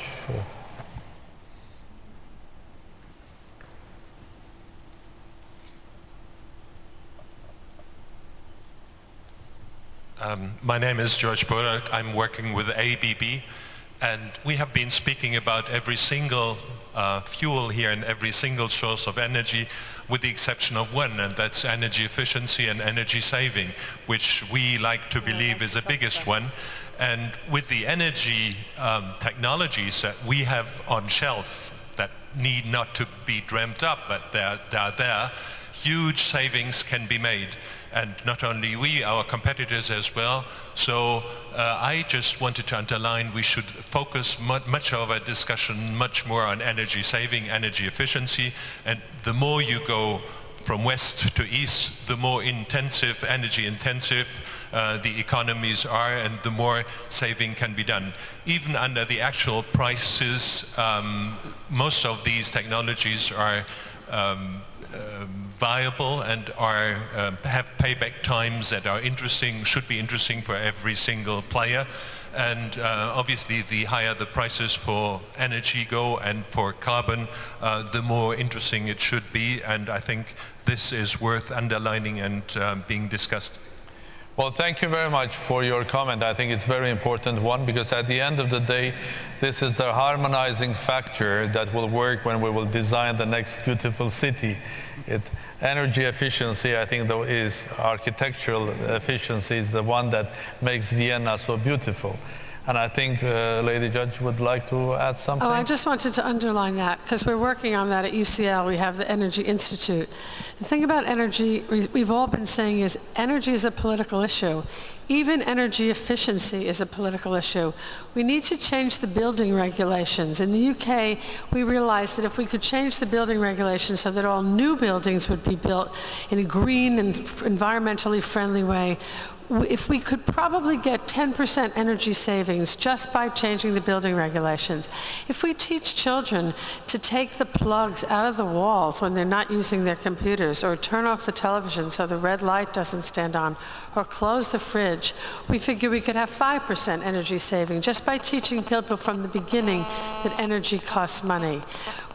Um, my name is George Bodak. I'm working with ABB, and we have been speaking about every single uh, fuel here and every single source of energy, with the exception of one, and that's energy efficiency and energy saving, which we like to believe is the biggest one. And with the energy um, technologies that we have on shelf that need not to be dreamt up, but they're, they're there, huge savings can be made. And not only we, our competitors as well. So uh, I just wanted to underline we should focus mu- much of our discussion much more on energy saving, energy efficiency. And the more you go from west to east, the more intensive, energy intensive uh, the economies are and the more saving can be done. Even under the actual prices, um, most of these technologies are um, viable and are um, have payback times that are interesting, should be interesting for every single player. And uh, obviously, the higher the prices for energy go and for carbon, uh, the more interesting it should be. And I think this is worth underlining and um, being discussed. Well, thank you very much for your comment. I think it's a very important one because at the end of the day, this is the harmonizing factor that will work when we will design the next beautiful city. It, energy efficiency, I think, though, is architectural efficiency is the one that makes Vienna so beautiful. And I think uh, Lady Judge would like to add something. Oh, I just wanted to underline that because we're working on that at UCL. We have the Energy Institute. The thing about energy, we- we've all been saying is energy is a political issue. Even energy efficiency is a political issue. We need to change the building regulations. In the UK, we realized that if we could change the building regulations so that all new buildings would be built in a green and environmentally friendly way, if we could probably get 10% energy savings just by changing the building regulations. If we teach children to take the plugs out of the walls when they're not using their computers or turn off the television so the red light doesn't stand on or close the fridge, we figure we could have 5% energy saving just by teaching people from the beginning that energy costs money.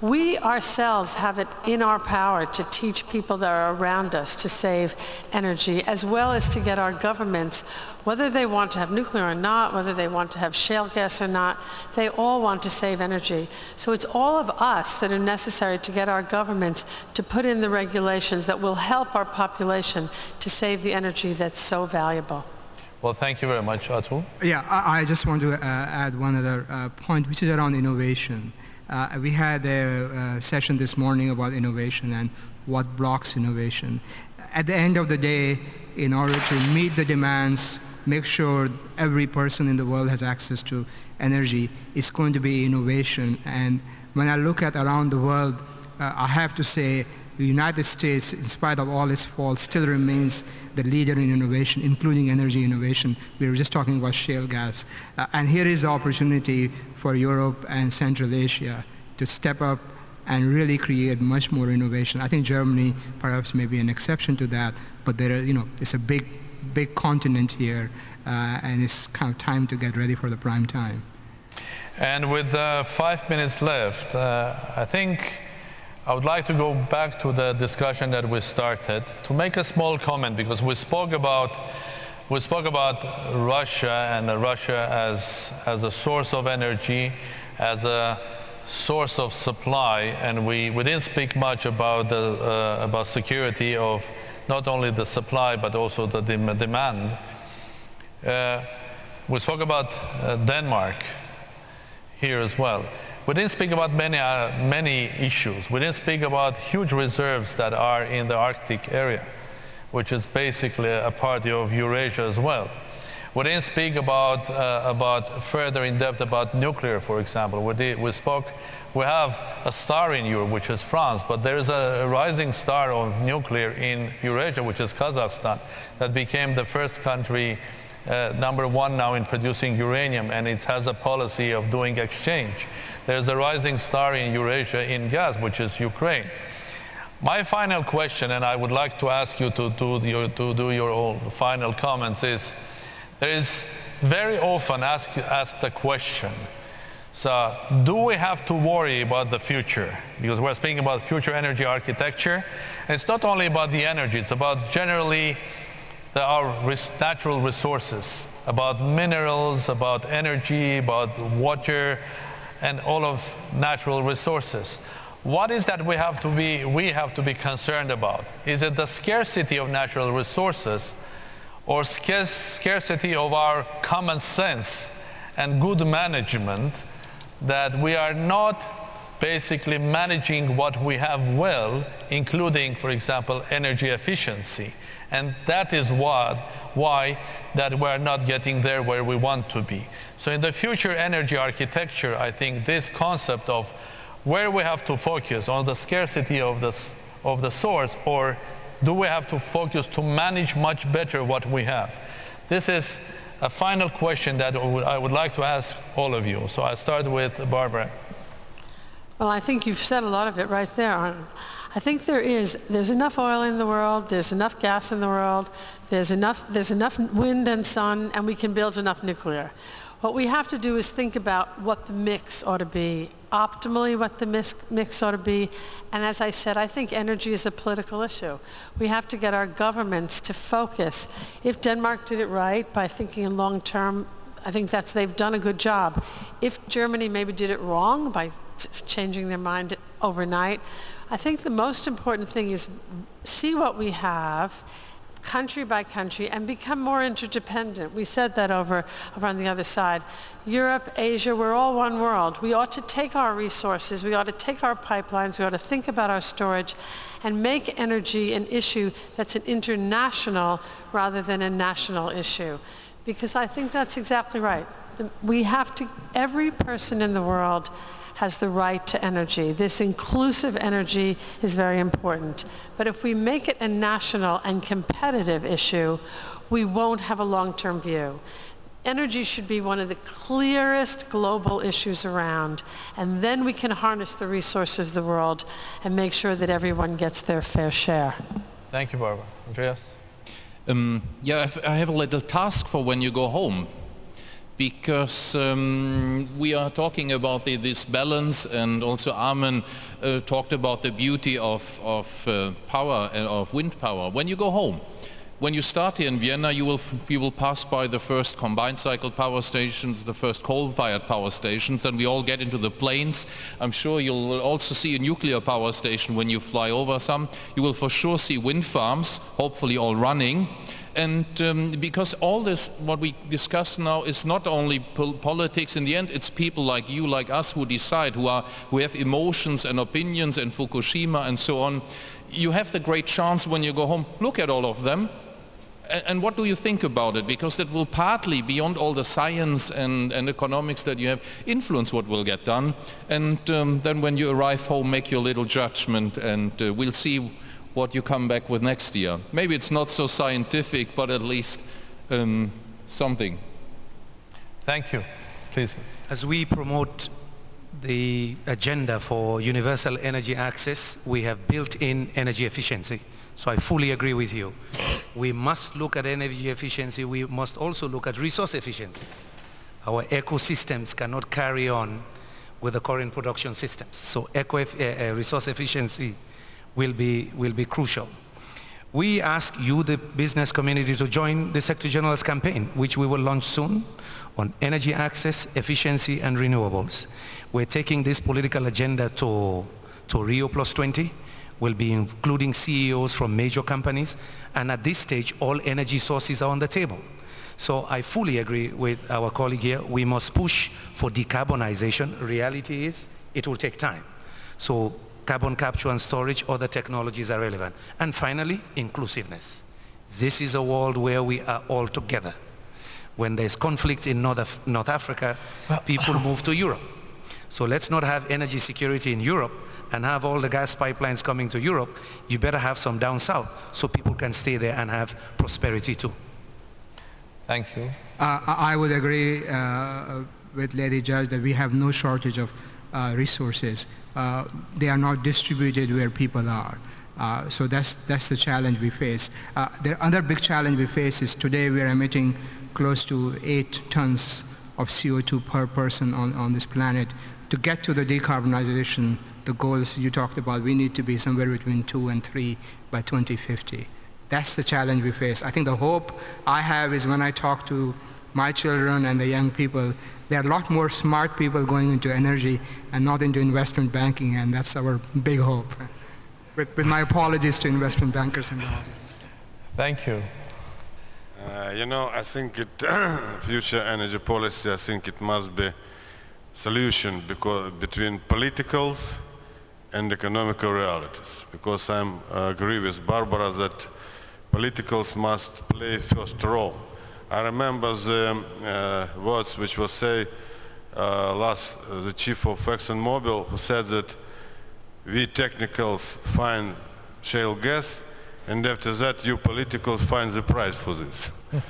We ourselves have it in our power to teach people that are around us to save energy, as well as to get our governments, whether they want to have nuclear or not, whether they want to have shale gas or not, they all want to save energy. So it's all of us that are necessary to get our governments to put in the regulations that will help our population to save the energy that's so valuable. Well, thank you very much, Atul. Yeah, I, I just want to uh, add one other uh, point, which is around innovation. Uh, we had a, uh session this morning about innovation and what blocks innovation. At the end of the day, in order to meet the demands, make sure every person in the world has access to energy, it's going to be innovation. And when I look at around the world, uh, I have to say the United States, in spite of all its faults, still remains the leader in innovation, including energy innovation. We were just talking about shale gas. Uh, and here is the opportunity for Europe and Central Asia to step up and really create much more innovation. I think Germany perhaps may be an exception to that, but there are, you know, it's a big, big continent here, uh, and it's kind of time to get ready for the prime time. And with uh, five minutes left, uh, I think I would like to go back to the discussion that we started to make a small comment because we spoke about we spoke about Russia and Russia as as a source of energy, as a source of supply, and we, we didn't speak much about the uh, about security of not only the supply but also the dem demand. Uh, we spoke about uh, Denmark here as well. We didn't speak about many, uh, many issues. We didn't speak about huge reserves that are in the Arctic area, which is basically a part of Eurasia as well. We didn't speak about, uh, about further in depth about nuclear, for example. We, did, we spoke, we have a star in Europe, which is France, but there is a rising star of nuclear in Eurasia, which is Kazakhstan, that became the first country uh, number one now in producing uranium, and it has a policy of doing exchange. There's a rising star in Eurasia in gas, which is Ukraine. My final question, and I would like to ask you to do your, to do your final comments, is there is very often asked ask the question, so do we have to worry about the future? Because we're speaking about future energy architecture. And it's not only about the energy, it's about generally our res natural resources, about minerals, about energy, about water, and all of natural resources. What is that we have to be, we have to be concerned about? Is it the scarcity of natural resources or scarcity of our common sense and good management that we are not basically managing what we have well, including, for example, energy efficiency. And that is what, why that we're not getting there where we want to be. So in the future energy architecture, I think this concept of where we have to focus on the scarcity of the, of the source or do we have to focus to manage much better what we have? This is a final question that I would like to ask all of you. So I start with Barbara. Well, I think you've said a lot of it right there. I think there is, there's enough oil in the world, there's enough gas in the world, there's enough, there's enough wind and sun, and we can build enough nuclear. What we have to do is think about what the mix ought to be, optimally what the mix, mix ought to be. And as I said, I think energy is a political issue. We have to get our governments to focus. If Denmark did it right by thinking in long term, I think that's, they've done a good job. If Germany maybe did it wrong by changing their mind overnight, I think the most important thing is see what we have country by country and become more interdependent. We said that over, over on the other side. Europe, Asia, we're all one world. We ought to take our resources, we ought to take our pipelines, we ought to think about our storage and make energy an issue that's an international rather than a national issue. Because I think that's exactly right. We have to, every person in the world has the right to energy. This inclusive energy is very important. But if we make it a national and competitive issue, we won't have a long-term view. Energy should be one of the clearest global issues around, and then we can harness the resources of the world and make sure that everyone gets their fair share. Thank you, Barbara. Andreas? Um, yeah, I have a little task for when you go home because um, we are talking about the, this balance and also Armen uh, talked about the beauty of, of uh, power and uh, of wind power. When you go home, when you start here in Vienna, you will, you will pass by the first combined cycle power stations, the first coal-fired power stations, then we all get into the planes. I'm sure you'll also see a nuclear power station when you fly over some. You will for sure see wind farms, hopefully all running and um, because all this, what we discuss now is not only pol politics in the end, it's people like you, like us who decide, who, are, who have emotions and opinions and Fukushima and so on. You have the great chance when you go home, look at all of them and what do you think about it? Because that will partly, beyond all the science and, and economics that you have, influence what will get done. And um, then when you arrive home, make your little judgment and uh, we'll see what you come back with next year. Maybe it's not so scientific, but at least um, something. Thank you. Please. As we promote the agenda for universal energy access, we have built-in energy efficiency. So I fully agree with you. We must look at energy efficiency. We must also look at resource efficiency. Our ecosystems cannot carry on with the current production systems. So eco uh, uh, resource efficiency will be, will be crucial. We ask you, the business community, to join the Secretary General's campaign, which we will launch soon, on energy access, efficiency, and renewables. We're taking this political agenda to, to Rio Plus 20, We'll be including CEOs from major companies. And at this stage, all energy sources are on the table. So I fully agree with our colleague here. We must push for decarbonization. Reality is it will take time. So carbon capture and storage, other technologies are relevant. And finally, inclusiveness. This is a world where we are all together. When there's conflict in North, Af North Africa, people move to Europe. So let's not have energy security in Europe and have all the gas pipelines coming to Europe, you better have some down south so people can stay there and have prosperity too. Thank you. Uh, I would agree uh, with Lady Judge that we have no shortage of resources. Uh, they are not distributed where people are. Uh, so that's, that's the challenge we face. Uh, the other big challenge we face is today we are emitting close to eight tons of CO2 per person on, on this planet. To get to the decarbonization the goals you talked about, we need to be somewhere between two and three by 2050. That's the challenge we face. I think the hope I have is when I talk to my children and the young people, there are a lot more smart people going into energy and not into investment banking, and that's our big hope. With, with my apologies to investment bankers in the audience. Thank you. Uh, you know, I think it, future energy policy, I think it must be solution because, between politicals and economical realities. Because I uh, agree with Barbara that politicals must play first role. I remember the uh, words which was said uh, last, uh, the chief of ExxonMobil who said that we technicals find shale gas and after that you politicals find the price for this.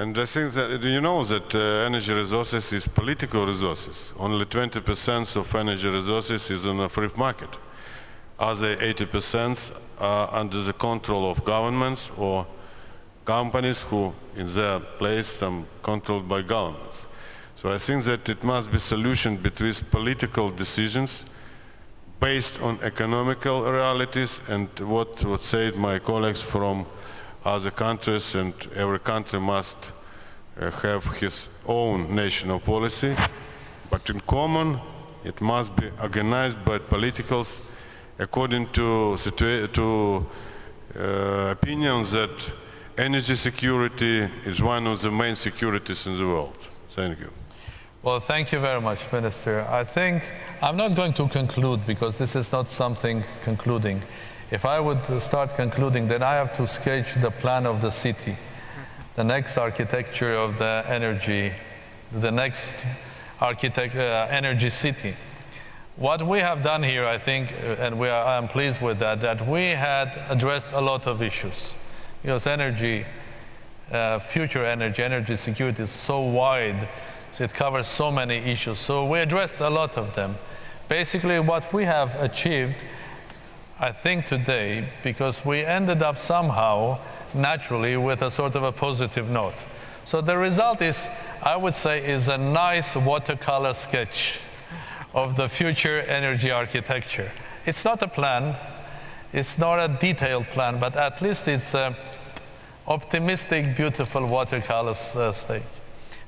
And I think that you know that uh, energy resources is political resources. Only 20% of energy resources is on a free market. Other 80% are under the control of governments or companies who in their place them controlled by governments. So I think that it must be solution between political decisions based on economical realities and what, would said my colleagues from other countries and every country must uh, have his own national policy, but in common it must be organized by politicals according to, to uh, opinions that energy security is one of the main securities in the world. Thank you. Well, thank you very much, Minister. I think I'm not going to conclude because this is not something concluding. If I would start concluding, then I have to sketch the plan of the city, the next architecture of the energy, the next architect, uh, energy city. What we have done here, I think, uh, and we are, I'm pleased with that, that we had addressed a lot of issues. Because energy, uh, future energy, energy security is so wide, so it covers so many issues. So we addressed a lot of them. Basically, what we have achieved I think today, because we ended up somehow naturally with a sort of a positive note. So the result is, I would say, is a nice watercolor sketch of the future energy architecture. It's not a plan, it's not a detailed plan, but at least it's an optimistic, beautiful watercolor uh, stage,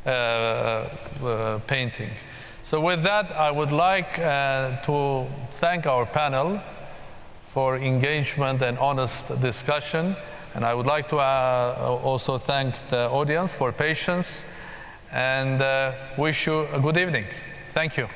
uh, uh, painting. So with that, I would like to thank our panel for engagement and honest discussion. And I would like to uh, also thank the audience for patience and uh, wish you a good evening. Thank you.